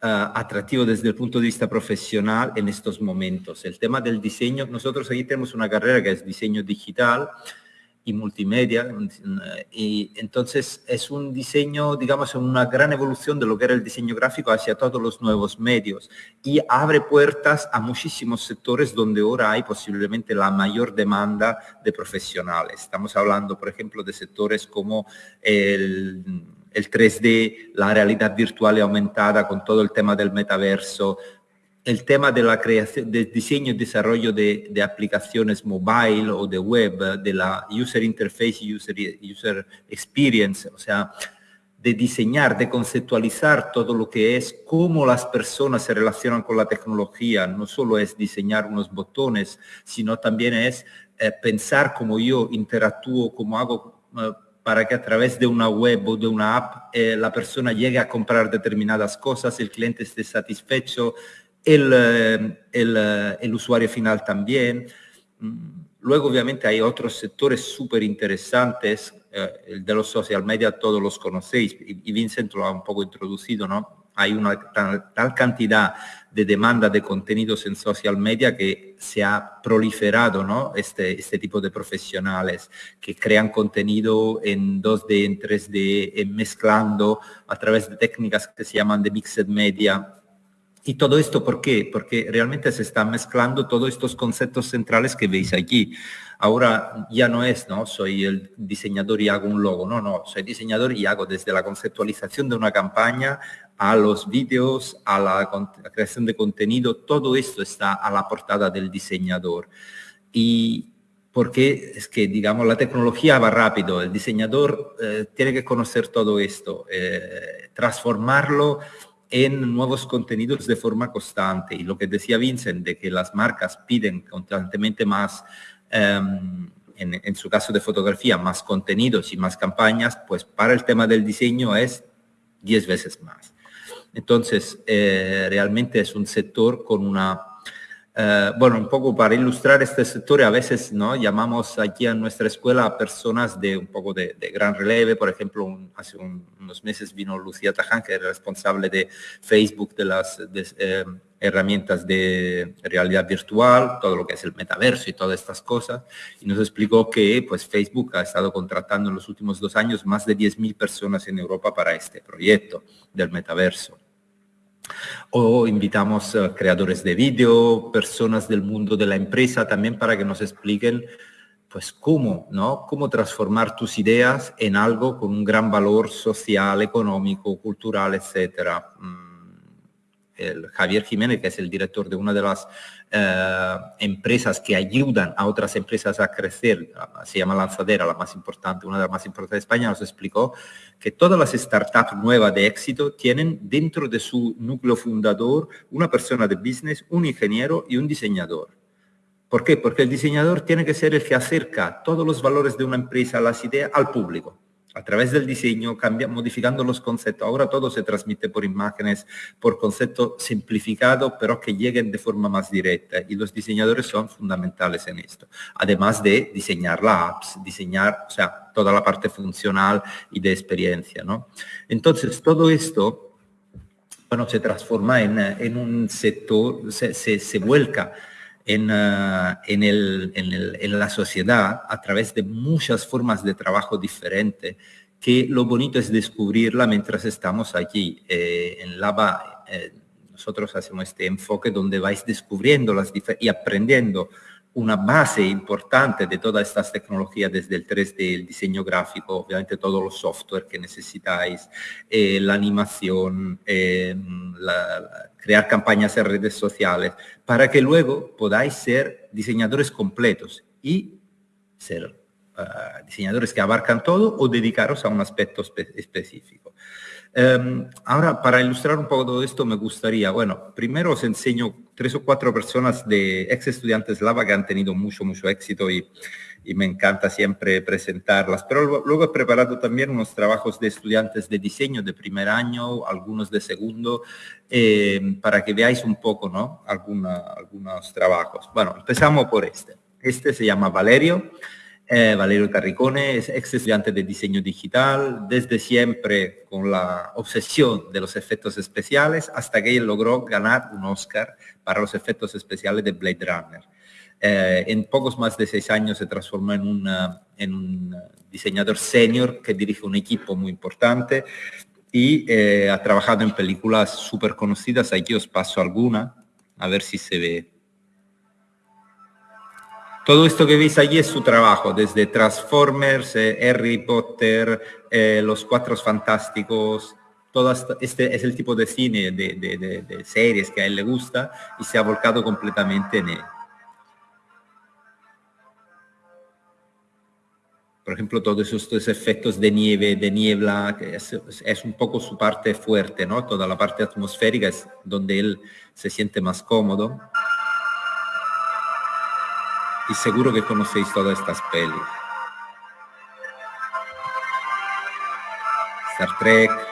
eh, atractivo desde el punto de vista profesional en estos momentos. El tema del diseño, nosotros aquí tenemos una carrera que es diseño digital, y multimedia. Y entonces es un diseño, digamos, una gran evolución de lo que era el diseño gráfico hacia todos los nuevos medios y abre puertas a muchísimos sectores donde ahora hay posiblemente la mayor demanda de profesionales. Estamos hablando, por ejemplo, de sectores como el el 3D, la realidad virtual y aumentada con todo el tema del metaverso, el tema de la creación, de diseño y desarrollo de, aplicaciones mobile o de web, de la user interface user, user experience, o sea, de diseñar, de conceptualizar todo lo que es cómo las personas se relacionan con la tecnología. No solo es diseñar unos botones, sino también es eh, pensar cómo yo interactúo, cómo hago eh, para que a través de una web o de una app eh, la persona llegue a comprar determinadas cosas, el cliente esté satisfecho, el, eh, eh, el, usuario final también. Mm, luego, obviamente, hay otros sectores súper interesantes. el de los social media todos los conocéis y, Vincent lo ha un poco introducido, ¿no? Hay una tal cantidad de demanda de contenidos en social media que se ha proliferado ¿no? este, este tipo de profesionales que crean contenido en 2D, en 3D, mezclando a través de técnicas que se llaman de mixed media. Y todo esto, ¿por qué? Porque realmente se están mezclando todos estos conceptos centrales que veis aquí. Ahora ya no es, ¿no? Soy el diseñador y hago un logo. No, no, soy diseñador y hago desde la conceptualización de una campaña a los vídeos, a la, creación de contenido, todo esto está a la portada del diseñador. Y porque es que, digamos, la tecnología va rápido, el diseñador eh, tiene que conocer todo esto, eh, transformarlo en nuevos contenidos de forma constante. Y lo que decía Vincent, de que las marcas piden constantemente más, em, en, en, su caso de fotografía, más contenidos y más campañas, pues para el tema del diseño es 10 veces más. Entonces, eh, realmente es un sector con una... Eh, bueno, un poco para ilustrar este sector, a veces ¿no? llamamos aquí a nuestra escuela a personas de un poco de, gran releve. Por ejemplo, hace unos meses vino Lucía Taján, que es responsable de Facebook, de las eh, herramientas de realidad virtual, todo lo que es el metaverso y todas estas cosas, y nos explicó que pues, Facebook ha estado contratando en los últimos dos años más de 10.000 personas en Europa para este proyecto del metaverso. O invitamos a creadores de vídeo, personas del mundo de la empresa también para que nos expliquen pues cómo, ¿no? Cómo transformar tus ideas en algo con un gran valor social, económico, cultural, etcétera. El Javier Jiménez, que es el director de una de las eh, empresas que ayudan a otras empresas a crecer, se llama Lanzadera, la más importante, una de las más importantes de España, nos explicó que todas las startups nuevas de éxito tienen dentro de su núcleo fundador una persona de business, un ingeniero y un diseñador. ¿Por qué? Porque el diseñador tiene que ser el que acerca todos los valores de una empresa, las ideas, al público a través del diseño, cambia, modificando los conceptos. Ahora todo se transmite por imágenes, por concepto simplificado, pero que lleguen de forma más directa. Y los diseñadores son fundamentales en esto. Además de diseñar la apps, diseñar, o sea, toda la parte funcional y de experiencia, ¿no? Entonces, todo esto, bueno, se transforma en, un sector, se, se vuelca en, ah, en, el, en, la sociedad a través de muchas formas de trabajo diferentes, que lo bonito es descubrirla mientras estamos allí. Eh, en Lava eh, nosotros hacemos este enfoque donde vais descubriendo las y aprendiendo una base importante de todas estas tecnologías desde el 3D, el diseño gráfico, obviamente todos los software que necesitáis, eh, la animación, la, crear campañas en redes sociales, para que luego podáis ser diseñadores completos y ser ah, diseñadores que abarcan todo o dedicaros a un aspecto específico. Em, ahora, para ilustrar un poco todo esto, me gustaría, bueno, primero os enseño tres o cuatro personas de ex estudiantes Lava que han tenido mucho, mucho éxito y y me encanta siempre presentarlas. Pero luego he preparado también unos trabajos de estudiantes de diseño de primer año, algunos de segundo, eh, para que veáis un poco ¿no? algunos trabajos. Bueno, empezamos por este. Este se llama Valerio. Eh, Valerio Carricone es ex estudiante de diseño digital, desde siempre con la obsesión de los efectos especiales, hasta que él logró ganar un Oscar para los efectos especiales de Blade Runner. Eh, en pocos más de seis años se transformó en, un diseñador senior que dirige un equipo muy importante y eh, ha trabajado en películas súper conocidas. Aquí os paso alguna, a ver si se ve. Todo esto que veis allí es su trabajo, desde Transformers, eh, Harry Potter, Los Cuatro Fantásticos, todo este es el tipo de cine, de, de, series que a él le gusta y se ha volcado completamente en él. Por ejemplo, todos estos efectos de nieve, de niebla, que es, un poco su parte fuerte, ¿no? Toda la parte atmosférica es donde él se siente más cómodo. Y seguro que conocéis todas estas pelis. Star Trek,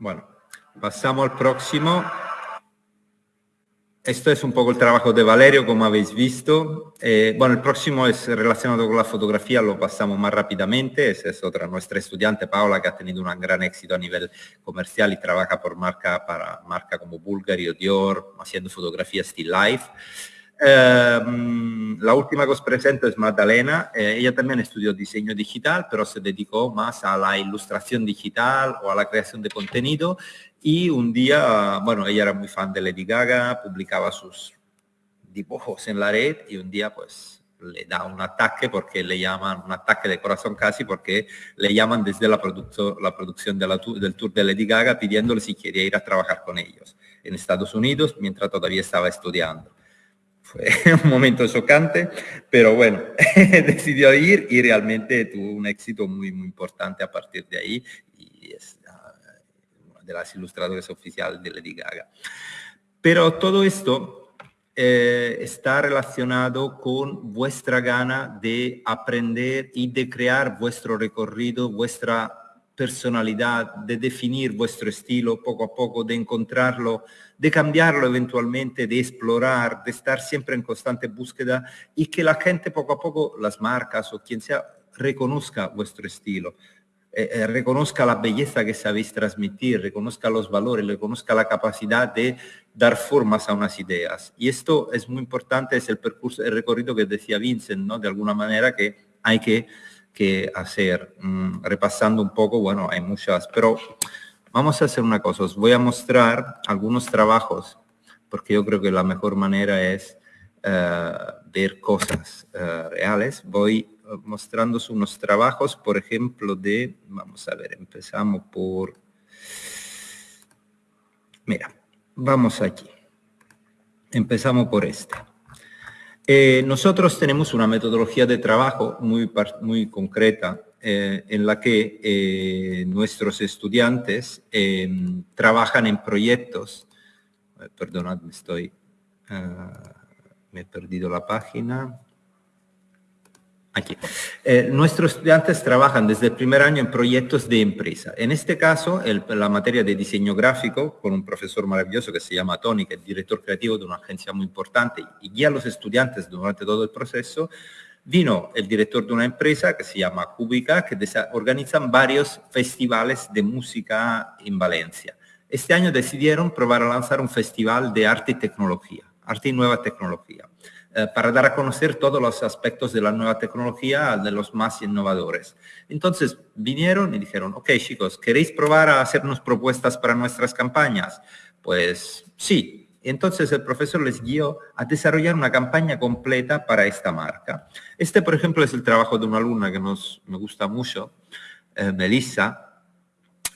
Bueno, pasamos al próximo. Esto es un poco el trabajo de Valerio, como habéis visto. Eh, bueno, el próximo es relacionado con la fotografía, lo pasamos más rápidamente. Esa es otra nuestra estudiante, Paola, que ha tenido un gran éxito a nivel comercial y trabaja por marca, para marca como Bulgari o Dior, haciendo fotografía still life. Em, la última que os presento es Magdalena. Eh, ella también estudió diseño digital, pero se dedicó más a la ilustración digital o a la creación de contenido. Y un día, bueno, ella era muy fan de Lady Gaga, publicaba sus dibujos en la red y un día pues le da un ataque porque le llaman, un ataque de corazón casi porque le llaman desde la, la producción de la, del tour de Lady Gaga pidiéndole si quería ir a trabajar con ellos en Estados Unidos mientras todavía estaba estudiando fue un momento chocante, pero bueno, decidió ir y realmente tuvo un éxito muy, muy importante a partir de ahí y es una de las ilustradoras oficiales de Lady Gaga. Pero todo esto eh, está relacionado con vuestra gana de aprender y de crear vuestro recorrido, vuestra personalidad, de definir vuestro estilo poco a poco, de encontrarlo, de cambiarlo eventualmente, de explorar, de estar siempre en constante búsqueda y que la gente poco a poco, las marcas o quien sea, reconozca vuestro estilo, eh, eh, reconozca la belleza que sabéis transmitir, reconozca los valores, reconozca la capacidad de dar formas a unas ideas. Y esto es muy importante, es el percurso, el recorrido que decía Vincent, ¿no? De alguna manera que hay que que hacer. Mm, repasando un poco, bueno, hay muchas, pero vamos a hacer una cosa. Os voy a mostrar algunos trabajos, porque yo creo que la mejor manera es eh, ver cosas eh, reales. Voy eh, mostrando unos trabajos, por ejemplo, de, vamos a ver, empezamos por, mira, vamos aquí. Empezamos por este. Eh, nosotros tenemos una metodología de trabajo muy, muy concreta eh, en la que eh, nuestros estudiantes em, trabajan en proyectos. Perdonad, me estoy... Ah, me he perdido la página. Aquí. Eh, nuestros estudiantes trabajan desde el primer año en proyectos de empresa. En este caso, la materia de diseño gráfico, con un profesor maravilloso que se llama Tony, que es director creativo de una agencia muy importante y guía a los estudiantes durante todo el proceso, vino el director de una empresa que se llama Cúbica, que organizan varios festivales de música en Valencia. Este año decidieron probar a lanzar un festival de arte y tecnología, arte y nueva tecnología. Eh, para dar a conocer todos los aspectos de la nueva tecnología de los más innovadores. Entonces vinieron y dijeron, ok chicos, ¿queréis probar a hacernos propuestas para nuestras campañas? Pues sí. Entonces el profesor les guió a desarrollar una campaña completa para esta marca. Este, por ejemplo, es el trabajo de una alumna que nos, me gusta mucho, eh, Melissa.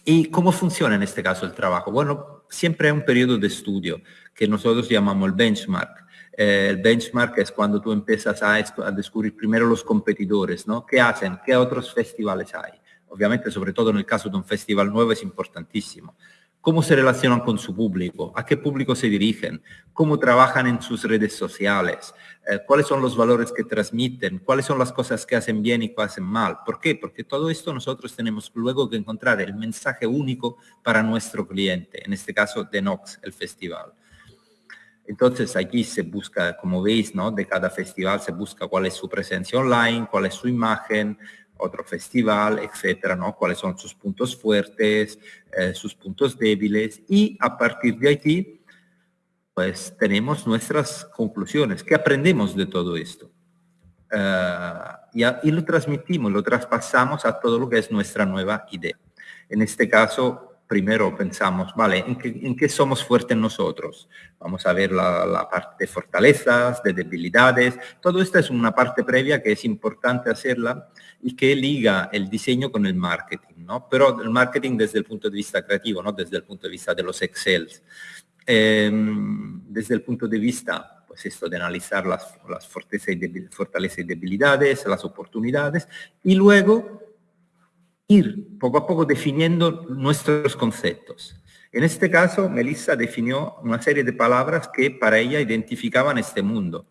¿Y cómo funciona en este caso el trabajo? Bueno, siempre hay un periodo de estudio que nosotros llamamos el benchmark eh, el benchmark es cuando tú empiezas a, descubrir primero los competidores, ¿no? ¿Qué hacen? ¿Qué otros festivales hay? Obviamente, sobre todo en el caso de un festival nuevo, es importantísimo. cómo se relacionan con su público, a qué público se dirigen, cómo trabajan en sus redes sociales, eh, cuáles son los valores que transmiten, cuáles son las cosas que hacen bien y que hacen mal. ¿Por qué? Porque todo esto nosotros tenemos luego que encontrar el mensaje único para nuestro cliente, en este caso de Nox, el festival. Entonces aquí se busca, como veis, ¿no? de cada festival se busca cuál es su presencia online, cuál es su imagen, otro festival, etcétera, ¿no? Cuáles son sus puntos fuertes, eh, sus puntos débiles y a partir de aquí, pues tenemos nuestras conclusiones. ¿Qué aprendemos de todo esto? Eh, y, y, lo transmitimos, lo traspasamos a todo lo que es nuestra nueva idea. En este caso, primero pensamos, vale, ¿en qué, somos fuertes nosotros? Vamos a ver la, parte de fortalezas, de debilidades. Todo esto es una parte previa que es importante hacerla y que liga el diseño con el marketing, ¿no? Pero el marketing desde el punto de vista creativo, no desde el punto de vista de los Excel. Em, desde el punto de vista, pues esto de analizar las fortalezas y debilidades, las oportunidades, y luego ir poco a poco definiendo nuestros conceptos. En este caso, Melissa definió una serie de palabras que para ella identificaban este mundo.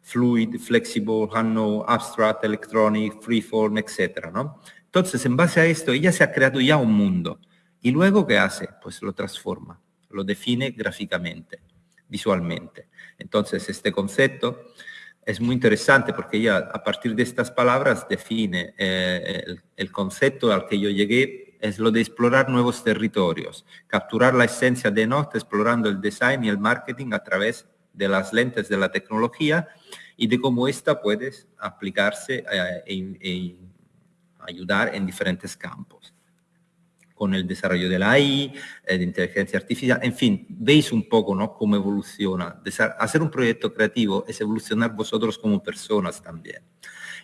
Fluid, flexible, unknown, abstract, electronic, freeform, etc. Entonces, en base a esto, ella se ha creado ya un mundo. ¿Y luego qué hace? Pues lo transforma, lo define gráficamente, visualmente. Entonces, este concepto es muy interesante porque ella a partir de estas palabras define eh, el, concepto al que yo llegué, es lo de explorar nuevos territorios, capturar la esencia de Note explorando el design y el marketing a través de las lentes de la tecnología y de cómo esta puede aplicarse e, e ayudar en diferentes campos con el desarrollo de la AI, eh, de inteligencia artificial, en fin, veis un poco ¿no? cómo evoluciona. Hacer un proyecto creativo es evolucionar vosotros como personas también.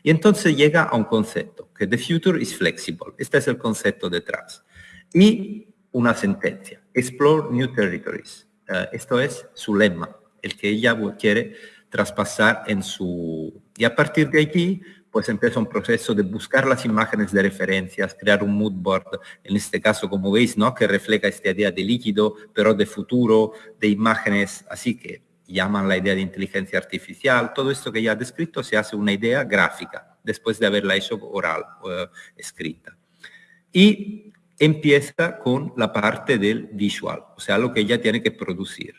Y entonces llega a un concepto, que the future is flexible. Este es el concepto detrás. Y una sentencia, explore new territories. Eh, esto es su lema, el que ella quiere traspasar en su... Y a partir de aquí, pues empieza un proceso de buscar las imágenes de referencias, crear un mood board, en este caso, como veis, ¿no? que refleja esta idea de líquido, pero de futuro, de imágenes, así que llaman la idea de inteligencia artificial, todo esto que ya he descrito se hace una idea gráfica, después de haberla hecho oral, uh, escrita. Y empieza con la parte del visual, o sea, lo que ella tiene que producir.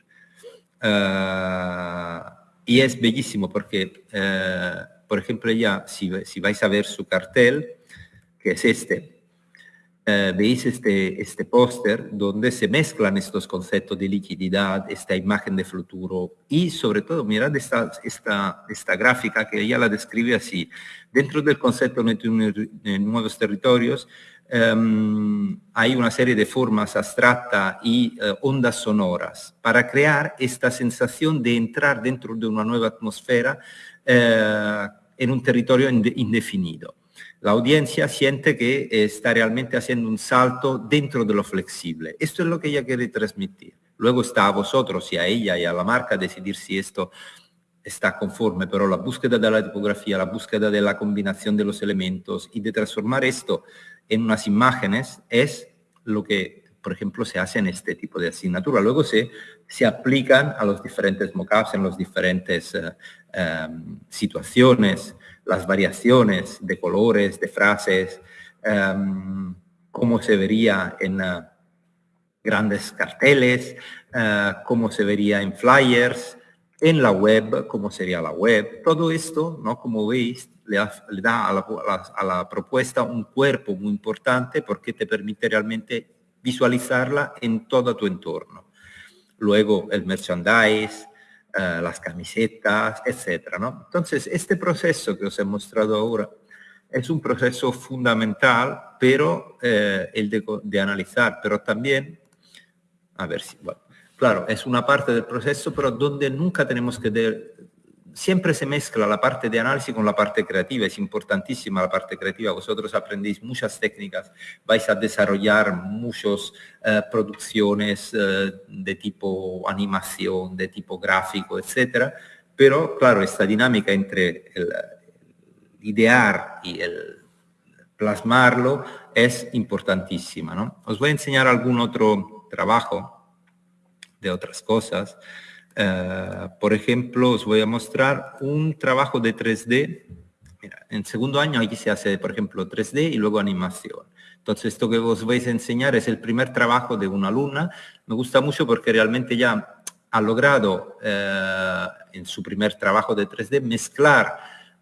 Uh, y es bellísimo porque uh, por ejemplo, ya si, si vais a ver su cartel, que es este, eh, veis este, este póster donde se mezclan estos conceptos de liquididad, esta imagen de futuro y sobre todo, mirad esta, esta, esta gráfica que ella la describe así. Dentro del concepto de nuevos territorios em, hay una serie de formas abstractas y eh, ondas sonoras para crear esta sensación de entrar dentro de una nueva atmósfera eh, en un territorio indefinido. La audiencia siente que está realmente haciendo un salto dentro de lo flexible. Esto es lo que ella quiere transmitir. Luego está a vosotros y a ella y a la marca decidir si esto está conforme, pero la búsqueda de la tipografía, la búsqueda de la combinación de los elementos y de transformar esto en unas imágenes es lo que, por ejemplo, se hace en este tipo de asignatura. Luego se, se aplican a los diferentes mockups en los diferentes eh, Em, situaciones, las variaciones de colores, de frases, um, cómo se vería en uh, grandes carteles, uh, cómo se vería en flyers, en la web, cómo sería la web. Todo esto, ¿no? como veis, le, da a la, a la, propuesta un cuerpo muy importante porque te permite realmente visualizarla en todo tu entorno. Luego el merchandise, eh, las camisetas, etcétera. ¿no? Entonces, este proceso que os he mostrado ahora es un proceso fundamental, pero eh, el de, analizar, pero también, a ver si, bueno, claro, es una parte del proceso, pero donde nunca tenemos que siempre se mezcla la parte de análisis con la parte creativa, es importantísima la parte creativa, vosotros aprendéis muchas técnicas, vais a desarrollar muchas eh, producciones eh, de tipo animación, de tipo gráfico, etcétera, pero claro, esta dinámica entre el, idear y el plasmarlo es importantísima. ¿no? Os voy a enseñar algún otro trabajo de otras cosas. Eh, por ejemplo, os voy a mostrar un trabajo de 3D. Mira, en segundo año aquí se hace, por ejemplo, 3D y luego animación. Entonces, esto que os vais a enseñar es el primer trabajo de una alumna. Me gusta mucho porque realmente ya ha logrado eh, en su primer trabajo de 3D mezclar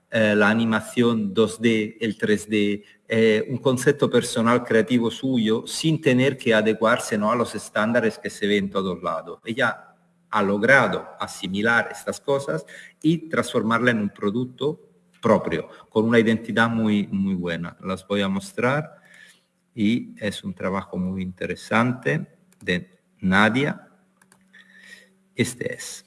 eh, la animación 2D, el 3D, eh, un concepto personal creativo suyo sin tener que adecuarse ¿no? a los estándares que se ven en todos lados. Ella ha logrado asimilar estas cosas y transformarla en un producto propio, con una identidad muy, muy buena. Las voy a mostrar y es un trabajo muy interesante de Nadia. Este es.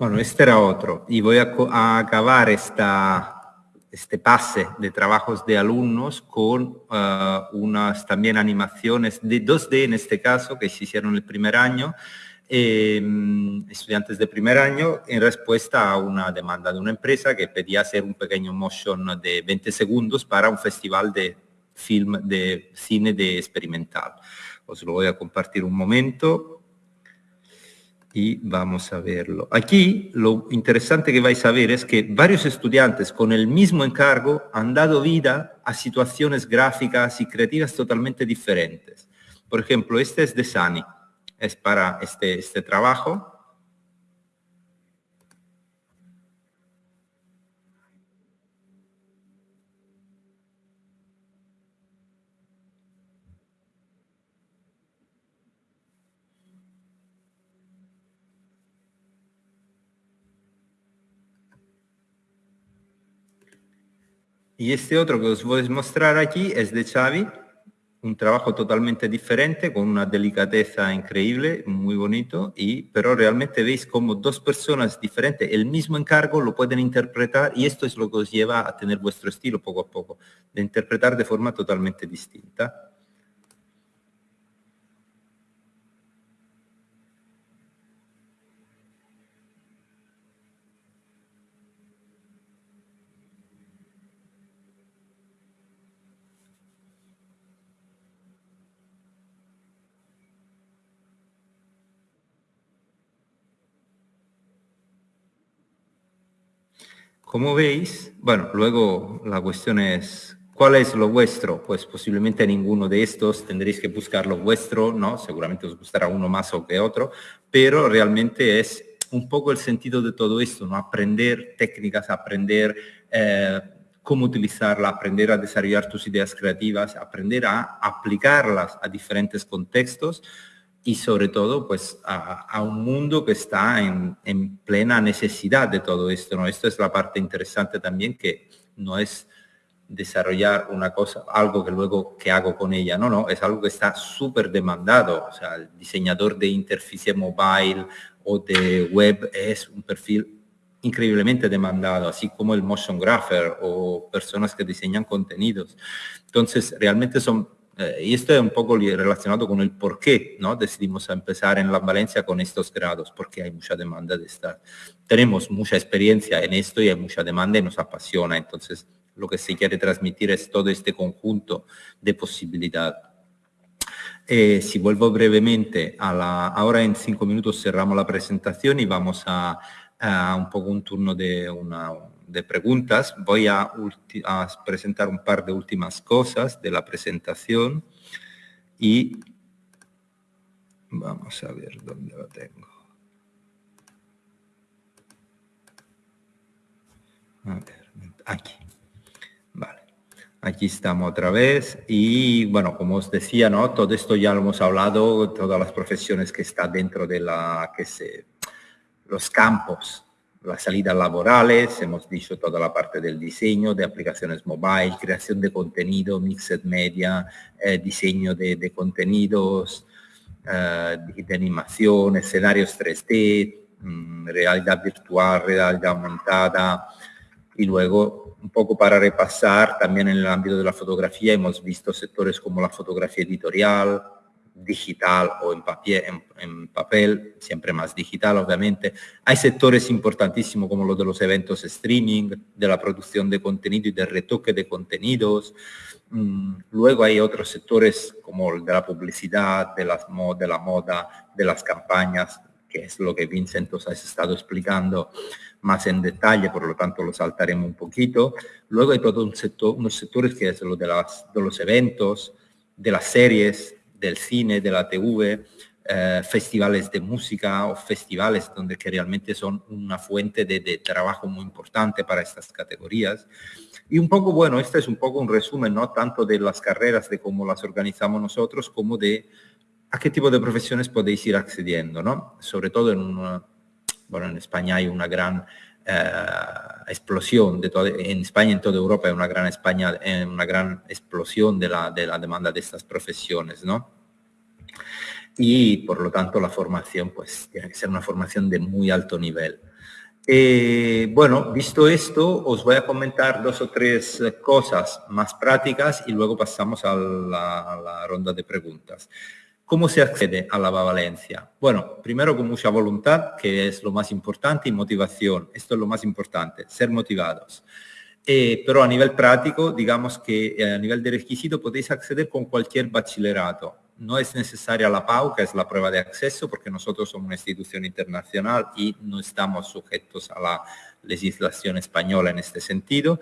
Bueno, este era otro. Y voy a, acabar esta, este pase de trabajos de alumnos con uh, unas también animaciones de 2D en este caso, que se hicieron el primer año, em, estudiantes de primer año, en respuesta a una demanda de una empresa que pedía hacer un pequeño motion de 20 segundos para un festival de film, de cine de experimental. Os lo voy a compartir un momento y vamos a verlo. Aquí lo interesante que vais a ver es que varios estudiantes con el mismo encargo han dado vida a situaciones gráficas y creativas totalmente diferentes. Por ejemplo, este es de Sani, es para este, este trabajo. Y este otro que os voy a mostrar aquí es de Xavi, un trabajo totalmente diferente, con una delicadeza increíble, muy bonito, y, pero realmente veis como dos personas diferentes, el mismo encargo lo pueden interpretar y esto es lo que os lleva a tener vuestro estilo poco a poco, de interpretar de forma totalmente distinta. Como veis, bueno, luego la cuestión es, ¿cuál es lo vuestro? Pues posiblemente ninguno de estos, tendréis que buscar lo vuestro, ¿no? Seguramente os gustará uno más o que otro, pero realmente es un poco el sentido de todo esto, ¿no? Aprender técnicas, aprender eh, cómo utilizarla, aprender a desarrollar tus ideas creativas, aprender a aplicarlas a diferentes contextos, y sobre todo pues a, un mundo que está en, plena necesidad de todo esto. ¿no? Esto es la parte interesante también que no es desarrollar una cosa, algo que luego que hago con ella, no, no, es algo que está súper demandado. O sea, el diseñador de interfaz mobile o de web es un perfil increíblemente demandado, así como el motion grapher o personas que diseñan contenidos. Entonces, realmente son eh, y esto es un poco relacionado con el por qué ¿no? decidimos empezar en la Valencia con estos grados, porque hay mucha demanda de estar. Tenemos mucha experiencia en esto y hay mucha demanda y nos apasiona, entonces lo que se quiere transmitir es todo este conjunto de posibilidad. Eh, si vuelvo brevemente a la... Ahora en cinco minutos cerramos la presentación y vamos a un poco un turno de una de preguntas. Voy a, presentar un par de últimas cosas de la presentación y Vamos a ver dónde lo tengo. A ver, aquí. Vale. Aquí estamos otra vez y bueno, como os decía, ¿no? Todo esto ya lo hemos hablado, todas las profesiones que están dentro de la, que se, los campos, las salidas laborales, hemos dicho toda la parte del diseño, de aplicaciones mobile, creación de contenido, mixed media, eh, diseño de contenidos, eh, de animación, escenarios 3D, mm, realidad virtual, realidad aumentada. Y luego un poco para repasar también en el ámbito de la fotografía hemos visto sectores como la fotografía editorial, digital o en papel, siempre más digital obviamente. Hay sectores importantísimos como los de los eventos streaming, de la producción de contenido y de retoque de contenidos, Mm, luego hay otros sectores como el de la publicidad, de, las, de la moda, de las campañas, que es lo que Vincent os ha estado explicando más en detalle, por lo tanto lo saltaremos un poquito. Luego hay todo un sector, unos sectores que es lo de, las, de los eventos, de las series, del cine, de la TV, eh, festivales de música o festivales donde que realmente son una fuente de, de trabajo muy importante para estas categorías. Y un poco, bueno, este es un poco un resumen, no tanto de las carreras, de cómo las organizamos nosotros, como de a qué tipo de profesiones podéis ir accediendo, ¿no? Sobre todo en una, bueno, en España hay una gran eh, explosión, de todo, en España en toda Europa una gran, España, una gran explosión de la, de la demanda de estas profesiones, ¿no? Y por lo tanto la formación, pues tiene que ser una formación de muy alto nivel. Eh, bueno, visto esto, os voy a comentar dos o tres cosas más prácticas y luego pasamos a la, ronda de preguntas. ¿Cómo se accede a la Valencia? Bueno, primero con mucha voluntad, que es lo más importante, y motivación. Esto es lo más importante, ser motivados. Eh, pero a nivel práctico, digamos que eh, a nivel de requisito podéis acceder con cualquier bachillerato no es necesaria la PAU, que es la prueba de acceso, porque nosotros somos una institución internacional y no estamos sujetos a la legislación española en este sentido.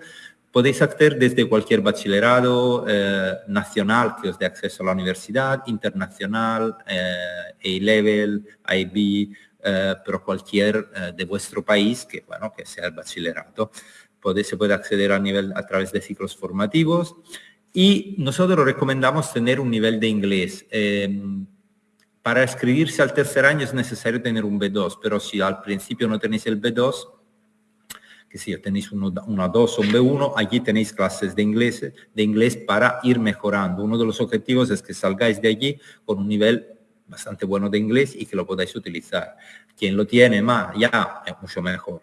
Podéis acceder desde cualquier bachillerado eh, nacional que os dé acceso a la universidad, internacional, eh, A-Level, IB, eh, pero cualquier de vuestro país que, bueno, que sea el bachillerato. se puede acceder a, nivel, a través de ciclos formativos. Y nosotros recomendamos tener un nivel de inglés. Em, para escribirse al tercer año es necesario tener un B2, pero si al principio no tenéis el B2, que si tenéis uno, una 2 o un B1, allí tenéis clases de inglés, de inglés para ir mejorando. Uno de los objetivos es que salgáis de allí con un nivel bastante bueno de inglés y que lo podáis utilizar. Quien lo tiene más, ya es mucho mejor.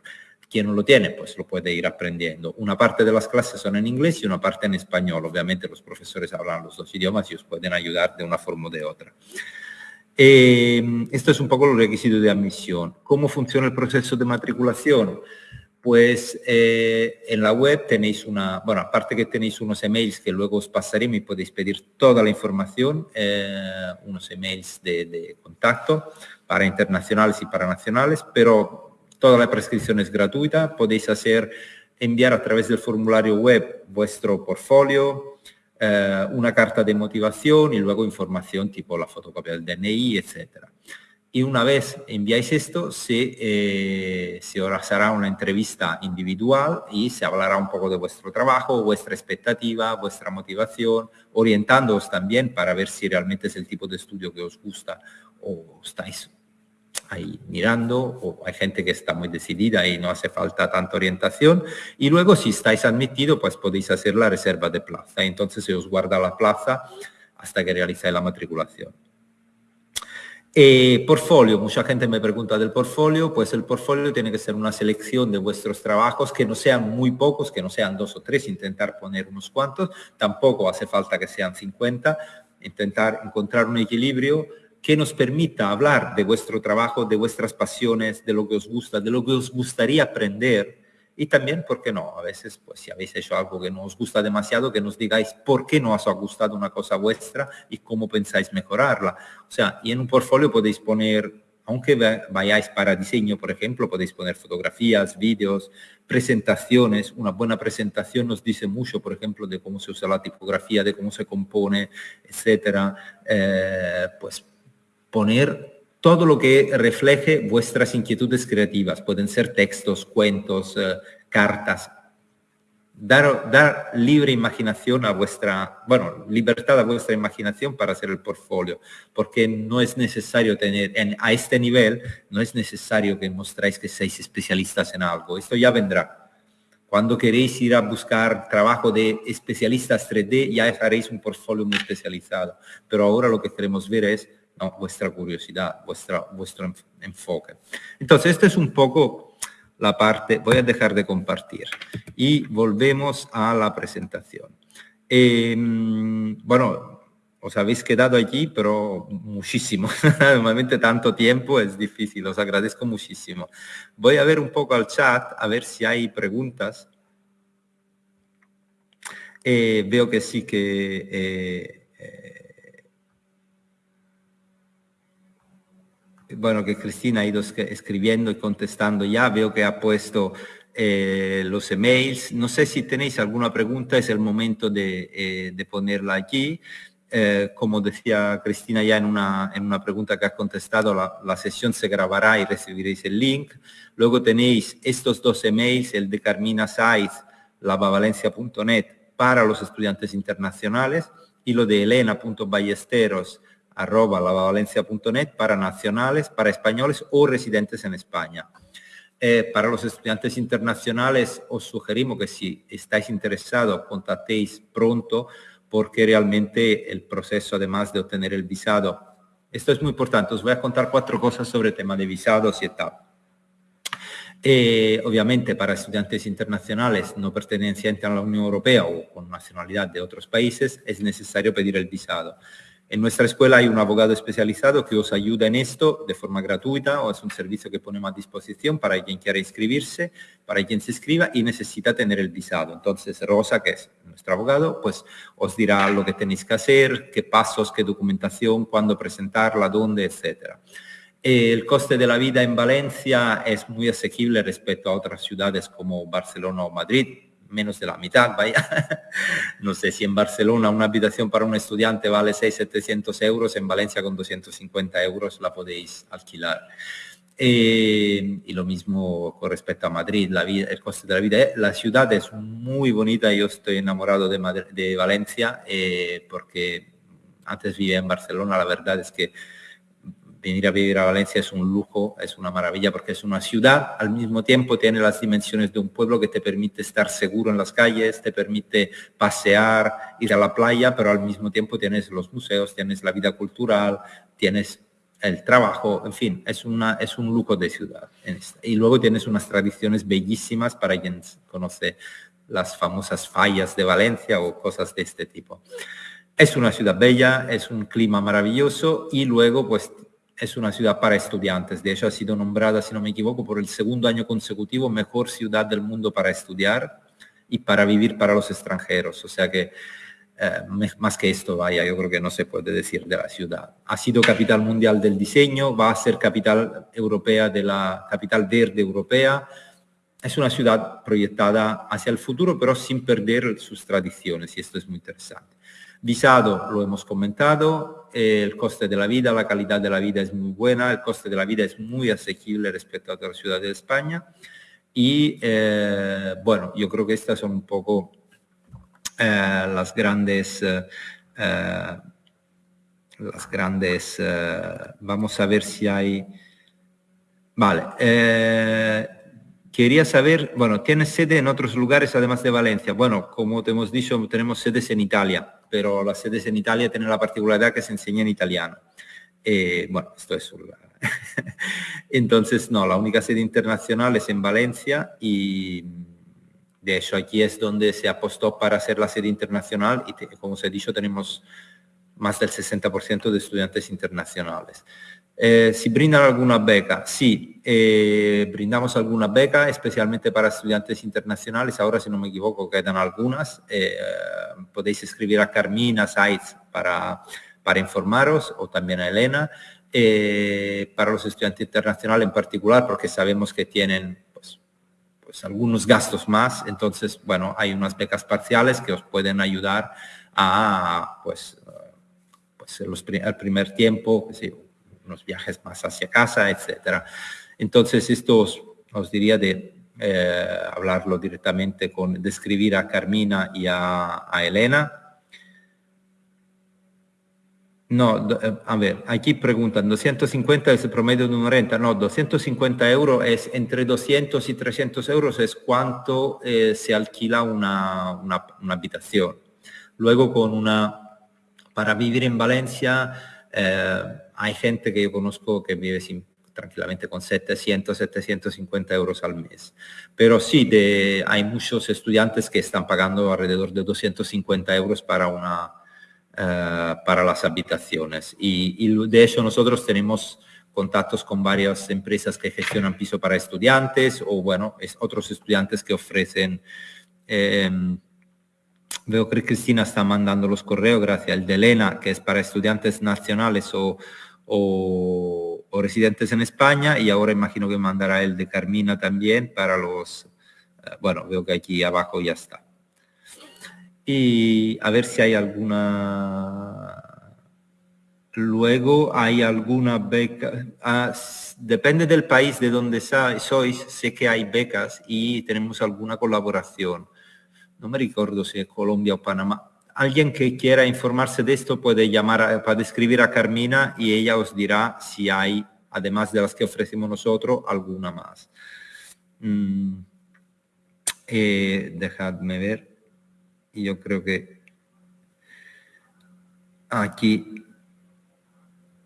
Quien no lo tiene, pues lo puede ir aprendiendo. Una parte de las clases son en inglés y una parte en español. Obviamente los profesores hablan los dos idiomas y os pueden ayudar de una forma o de otra. Eh, esto es un poco los requisitos de admisión. ¿Cómo funciona el proceso de matriculación? Pues eh, en la web tenéis una, bueno, aparte que tenéis unos emails que luego os pasaremos y podéis pedir toda la información, eh, unos emails de, contacto para internacionales y para nacionales, pero Toda la prescripción es gratuita, podéis hacer, enviar a través del formulario web vuestro portfolio, eh, una carta de motivación y luego información tipo la fotocopia del DNI, etc. Y una vez enviáis esto, se, eh, se hará una entrevista individual y se hablará un poco de vuestro trabajo, vuestra expectativa, vuestra motivación, orientándoos también para ver si realmente es el tipo de estudio que os gusta o estáis ahí mirando, o hay gente que está muy decidida y no hace falta tanta orientación. Y luego si estáis admitido, pues podéis hacer la reserva de plaza. Entonces se os guarda la plaza hasta que realizáis la matriculación. Eh, portfolio, mucha gente me pregunta del portfolio, pues el portfolio tiene que ser una selección de vuestros trabajos que no sean muy pocos, que no sean dos o tres, intentar poner unos cuantos, tampoco hace falta que sean 50, intentar encontrar un equilibrio que nos permita hablar de vuestro trabajo, de vuestras pasiones, de lo que os gusta, de lo que os gustaría aprender. Y también, ¿por qué no? A veces, pues si habéis hecho algo que no os gusta demasiado, que nos digáis por qué no os ha gustado una cosa vuestra y cómo pensáis mejorarla. O sea, y en un portfolio podéis poner, aunque vayáis para diseño, por ejemplo, podéis poner fotografías, vídeos, presentaciones. Una buena presentación nos dice mucho, por ejemplo, de cómo se usa la tipografía, de cómo se compone, etcétera. Eh, pues poner todo lo que refleje vuestras inquietudes creativas. Pueden ser textos, cuentos, eh, cartas. Dar, dar, libre imaginación a vuestra, bueno, libertad a vuestra imaginación para hacer el portfolio, porque no es necesario tener, a este nivel, no es necesario que mostráis que seáis especialistas en algo. Esto ya vendrá cuando queréis ir a buscar trabajo de especialistas 3D, ya haréis un portfolio muy especializado. Pero ahora lo que queremos ver es vuestra curiosidad, vuestra, vuestro enfoque. Entonces, esto es un poco la parte, voy a dejar de compartir y volvemos a la presentación. Em, bueno, os habéis quedado allí, pero muchísimo. Normalmente tanto tiempo es difícil, os agradezco muchísimo. Voy a ver un poco al chat, a ver si hay preguntas. Eh, veo que sí que... Eh, bueno, que Cristina ha ido escribiendo y contestando ya. Veo que ha puesto los emails. No sé si tenéis alguna pregunta, es el momento de, de ponerla aquí. Eh, como decía Cristina ya en una, en una pregunta que ha contestado, la, sesión se grabará y recibiréis el link. Luego tenéis estos dos emails, el de Carmina Saiz, lavavalencia.net para los estudiantes internacionales y lo de elena.ballesteros arroba lavavalencia.net para nacionales, para españoles o residentes en España. Eh, para los estudiantes internacionales os sugerimos que si estáis interesados contactéis pronto porque realmente el proceso, además de obtener el visado, esto es muy importante, os voy a contar cuatro cosas sobre el tema de visados y tal. Eh, obviamente para estudiantes internacionales no pertenecientes a la Unión Europea o con nacionalidad de otros países es necesario pedir el visado. En nuestra escuela hay un abogado especializado que os ayuda en esto de forma gratuita o es un servicio que ponemos a disposición para quien quiera inscribirse, para quien se inscriba y necesita tener el visado. Entonces Rosa, que es nuestro abogado, pues os dirá lo que tenéis que hacer, qué pasos, qué documentación, cuándo presentarla, dónde, etcétera. El coste de la vida en Valencia es muy asequible respecto a otras ciudades como Barcelona o Madrid menos de la mitad, vaya. no sé si en Barcelona una habitación para un estudiante vale 600-700 euros, en Valencia con 250 euros la podéis alquilar. Eh, y lo mismo con respecto a Madrid, la vida, el coste de la vida. La ciudad es muy bonita, yo estoy enamorado de, de Valencia eh, porque antes vivía en Barcelona, la verdad es que venir a vivir a Valencia es un lujo, es una maravilla porque es una ciudad, al mismo tiempo tiene las dimensiones de un pueblo que te permite estar seguro en las calles, te permite pasear, ir a la playa, pero al mismo tiempo tienes los museos, tienes la vida cultural, tienes el trabajo, en fin, es, una, es un lujo de ciudad. Y luego tienes unas tradiciones bellísimas para quien conoce las famosas fallas de Valencia o cosas de este tipo. Es una ciudad bella, es un clima maravilloso y luego pues es una ciudad para estudiantes. De hecho, ha sido nombrada, si no me equivoco, por el segundo año consecutivo mejor ciudad del mundo para estudiar y para vivir para los extranjeros. O sea que eh, más que esto, vaya, yo creo que no se puede decir de la ciudad. Ha sido capital mundial del diseño, va a ser capital europea de la capital verde europea. Es una ciudad proyectada hacia el futuro, pero sin perder sus tradiciones y esto es muy interesante. Visado, lo hemos comentado, el coste de la vida, la calidad de la vida es muy buena, el coste de la vida es muy asequible respecto a otras ciudades de España. Y eh, bueno, yo creo que estas son un poco eh, las grandes, eh, las grandes, vamos a ver si hay, vale, quería saber, bueno, ¿tienes sede en otros lugares además de Valencia? Bueno, como te hemos dicho, tenemos sedes en Italia pero las sedes en Italia tienen la particularidad que se enseña en italiano. Eh, bueno, esto es Entonces, no, la única sede internacional es en Valencia y de hecho aquí es donde se apostó para hacer la sede internacional y como os he dicho tenemos más del 60% de estudiantes internacionales. Eh, si brindan alguna beca, sí, eh, brindamos alguna beca, especialmente para estudiantes internacionales. Ahora, si no me equivoco, quedan algunas. Eh, podéis escribir a Carmina Sites para, para informaros o también a Elena. para los estudiantes internacionales en particular, porque sabemos que tienen pues, pues, algunos gastos más. Entonces, bueno, hay unas becas parciales que os pueden ayudar a, pues, pues el primer tiempo, unos viajes más hacia casa, etcétera. Entonces, esto os, diría de eh, hablarlo directamente con, describir a Carmina y a, Elena. No, eh, a ver, aquí preguntan, 250 es el promedio de una renta. No, 250 euros es entre 200 y 300 euros es cuánto eh, se alquila una, una, habitación. Luego con una, para vivir en Valencia, hay gente que yo conozco que vive sin, tranquilamente con 700, 750 euros al mes. Pero sí, de, hay muchos estudiantes que están pagando alrededor de 250 euros para, una, eh, para las habitaciones. Y, de hecho nosotros tenemos contactos con varias empresas que gestionan piso para estudiantes o bueno, es, otros estudiantes que ofrecen... Em, veo que Cristina está mandando los correos, gracias. El de Elena, que es para estudiantes nacionales o, o, residentes en España y ahora imagino que mandará el de Carmina también para los, eh, bueno, veo que aquí abajo ya está. Y a ver si hay alguna... Luego hay alguna beca, ah, depende del país de donde sois, sé que hay becas y tenemos alguna colaboración. No me recuerdo si es Colombia o Panamá Alguien que quiera informarse de esto puede llamar para escribir a Carmina y ella os dirá si hay, además de las que ofrecemos nosotros, alguna más. Mm, eh, dejadme ver. Yo creo que aquí,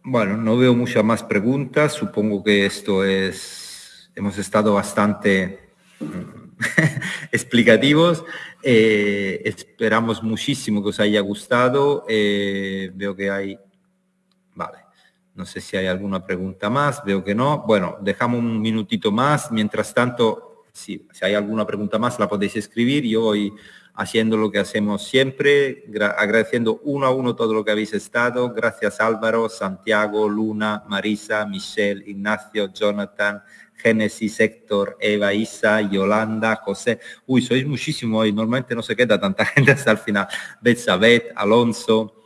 bueno, no veo muchas más preguntas. Supongo que esto es, hemos estado bastante mm, explicativos. Eh, esperamos muchísimo que os haya gustado. Eh, veo que hay... Vale. No sé si hay alguna pregunta más. Veo que no. Bueno, dejamos un minutito más. Mientras tanto, si, si hay alguna pregunta más, la podéis escribir. Yo voy haciendo lo que hacemos siempre, agradeciendo uno a uno todo lo que habéis estado. Gracias Álvaro, Santiago, Luna, Marisa, Michelle, Ignacio, Jonathan, Génesis, Héctor, Eva, Isa, Yolanda, José. Uy, sois muchísimo hoy. Normalmente no se queda tanta gente hasta el final. Betsabeth, Alonso,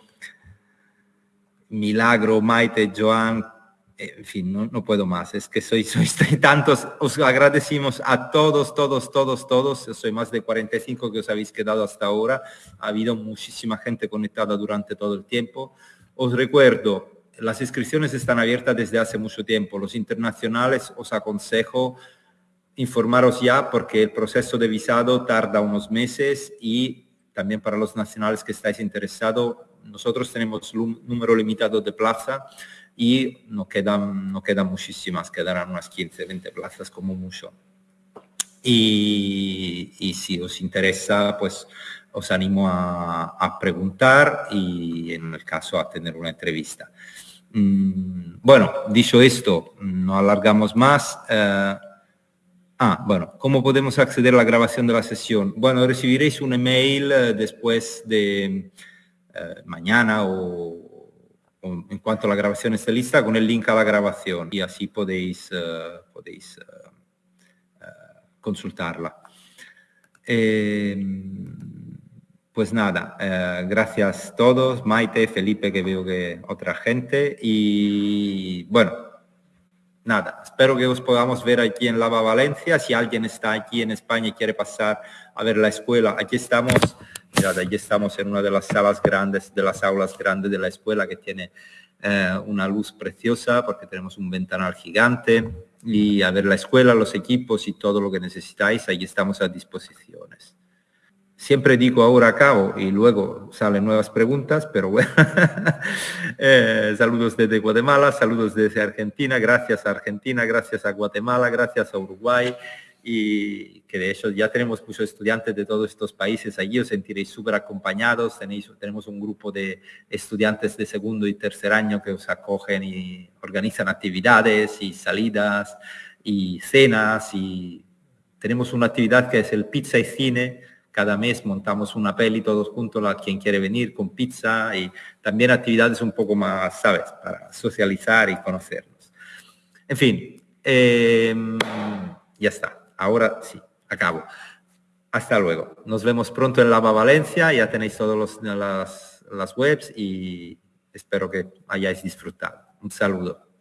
Milagro, Maite, Joan. En fin, no, puedo más. Es que sois, sois tantos. Os agradecimos a todos, todos, todos, todos. Soy más de 45 que os habéis quedado hasta ahora. Ha habido muchísima gente conectada durante todo el tiempo. Os recuerdo, las inscripciones están abiertas desde hace mucho tiempo. Los internacionales os aconsejo informaros ya porque el proceso de visado tarda unos meses y también para los nacionales que estáis interesados, nosotros tenemos un número limitado de plaza y no quedan, no quedan muchísimas, quedarán unas 15, 20 plazas como mucho. Y, si os interesa, pues os animo a, preguntar y en el caso a tener una entrevista. Mm, bueno, dicho esto, no alargamos más. Eh, ah, bueno, ¿cómo podemos acceder a la grabación de la sesión? Bueno, recibiréis un email eh, después de eh, mañana o, en cuanto la grabación esté lista con el link a la grabación y así podéis, podéis consultarla. Pues nada, eh, gracias a todos, Maite, Felipe, que veo que otra gente. Y bueno, nada, espero que os podamos ver aquí en Lava Valencia. Si alguien está aquí en España y quiere pasar a ver la escuela, aquí estamos, mirad, aquí estamos en una de las salas grandes, de las aulas grandes de la escuela que tiene eh, una luz preciosa porque tenemos un ventanal gigante y a ver la escuela, los equipos y todo lo que necesitáis, ahí estamos a disposiciones. Siempre digo ahora acabo y luego salen nuevas preguntas, pero bueno. Eh, saludos desde Guatemala, saludos desde Argentina, gracias a Argentina, gracias a Guatemala, gracias a Uruguay. Y que de hecho ya tenemos muchos estudiantes de todos estos países. Allí, os sentiréis súper acompañados, tenéis, tenemos un grupo de estudiantes de segundo y tercer año que os acogen y organizan actividades y salidas y cenas y tenemos una actividad que es el pizza y cine, cada mes montamos una peli todos juntos, a quien quiere venir con pizza y también actividades un poco más, ¿sabes? Para socializar y conocernos. En fin, em, ya está. Ahora sí, acabo. Hasta luego. Nos vemos pronto en Lava Valencia. Ya tenéis todas las, las webs y espero que hayáis disfrutado. Un saludo.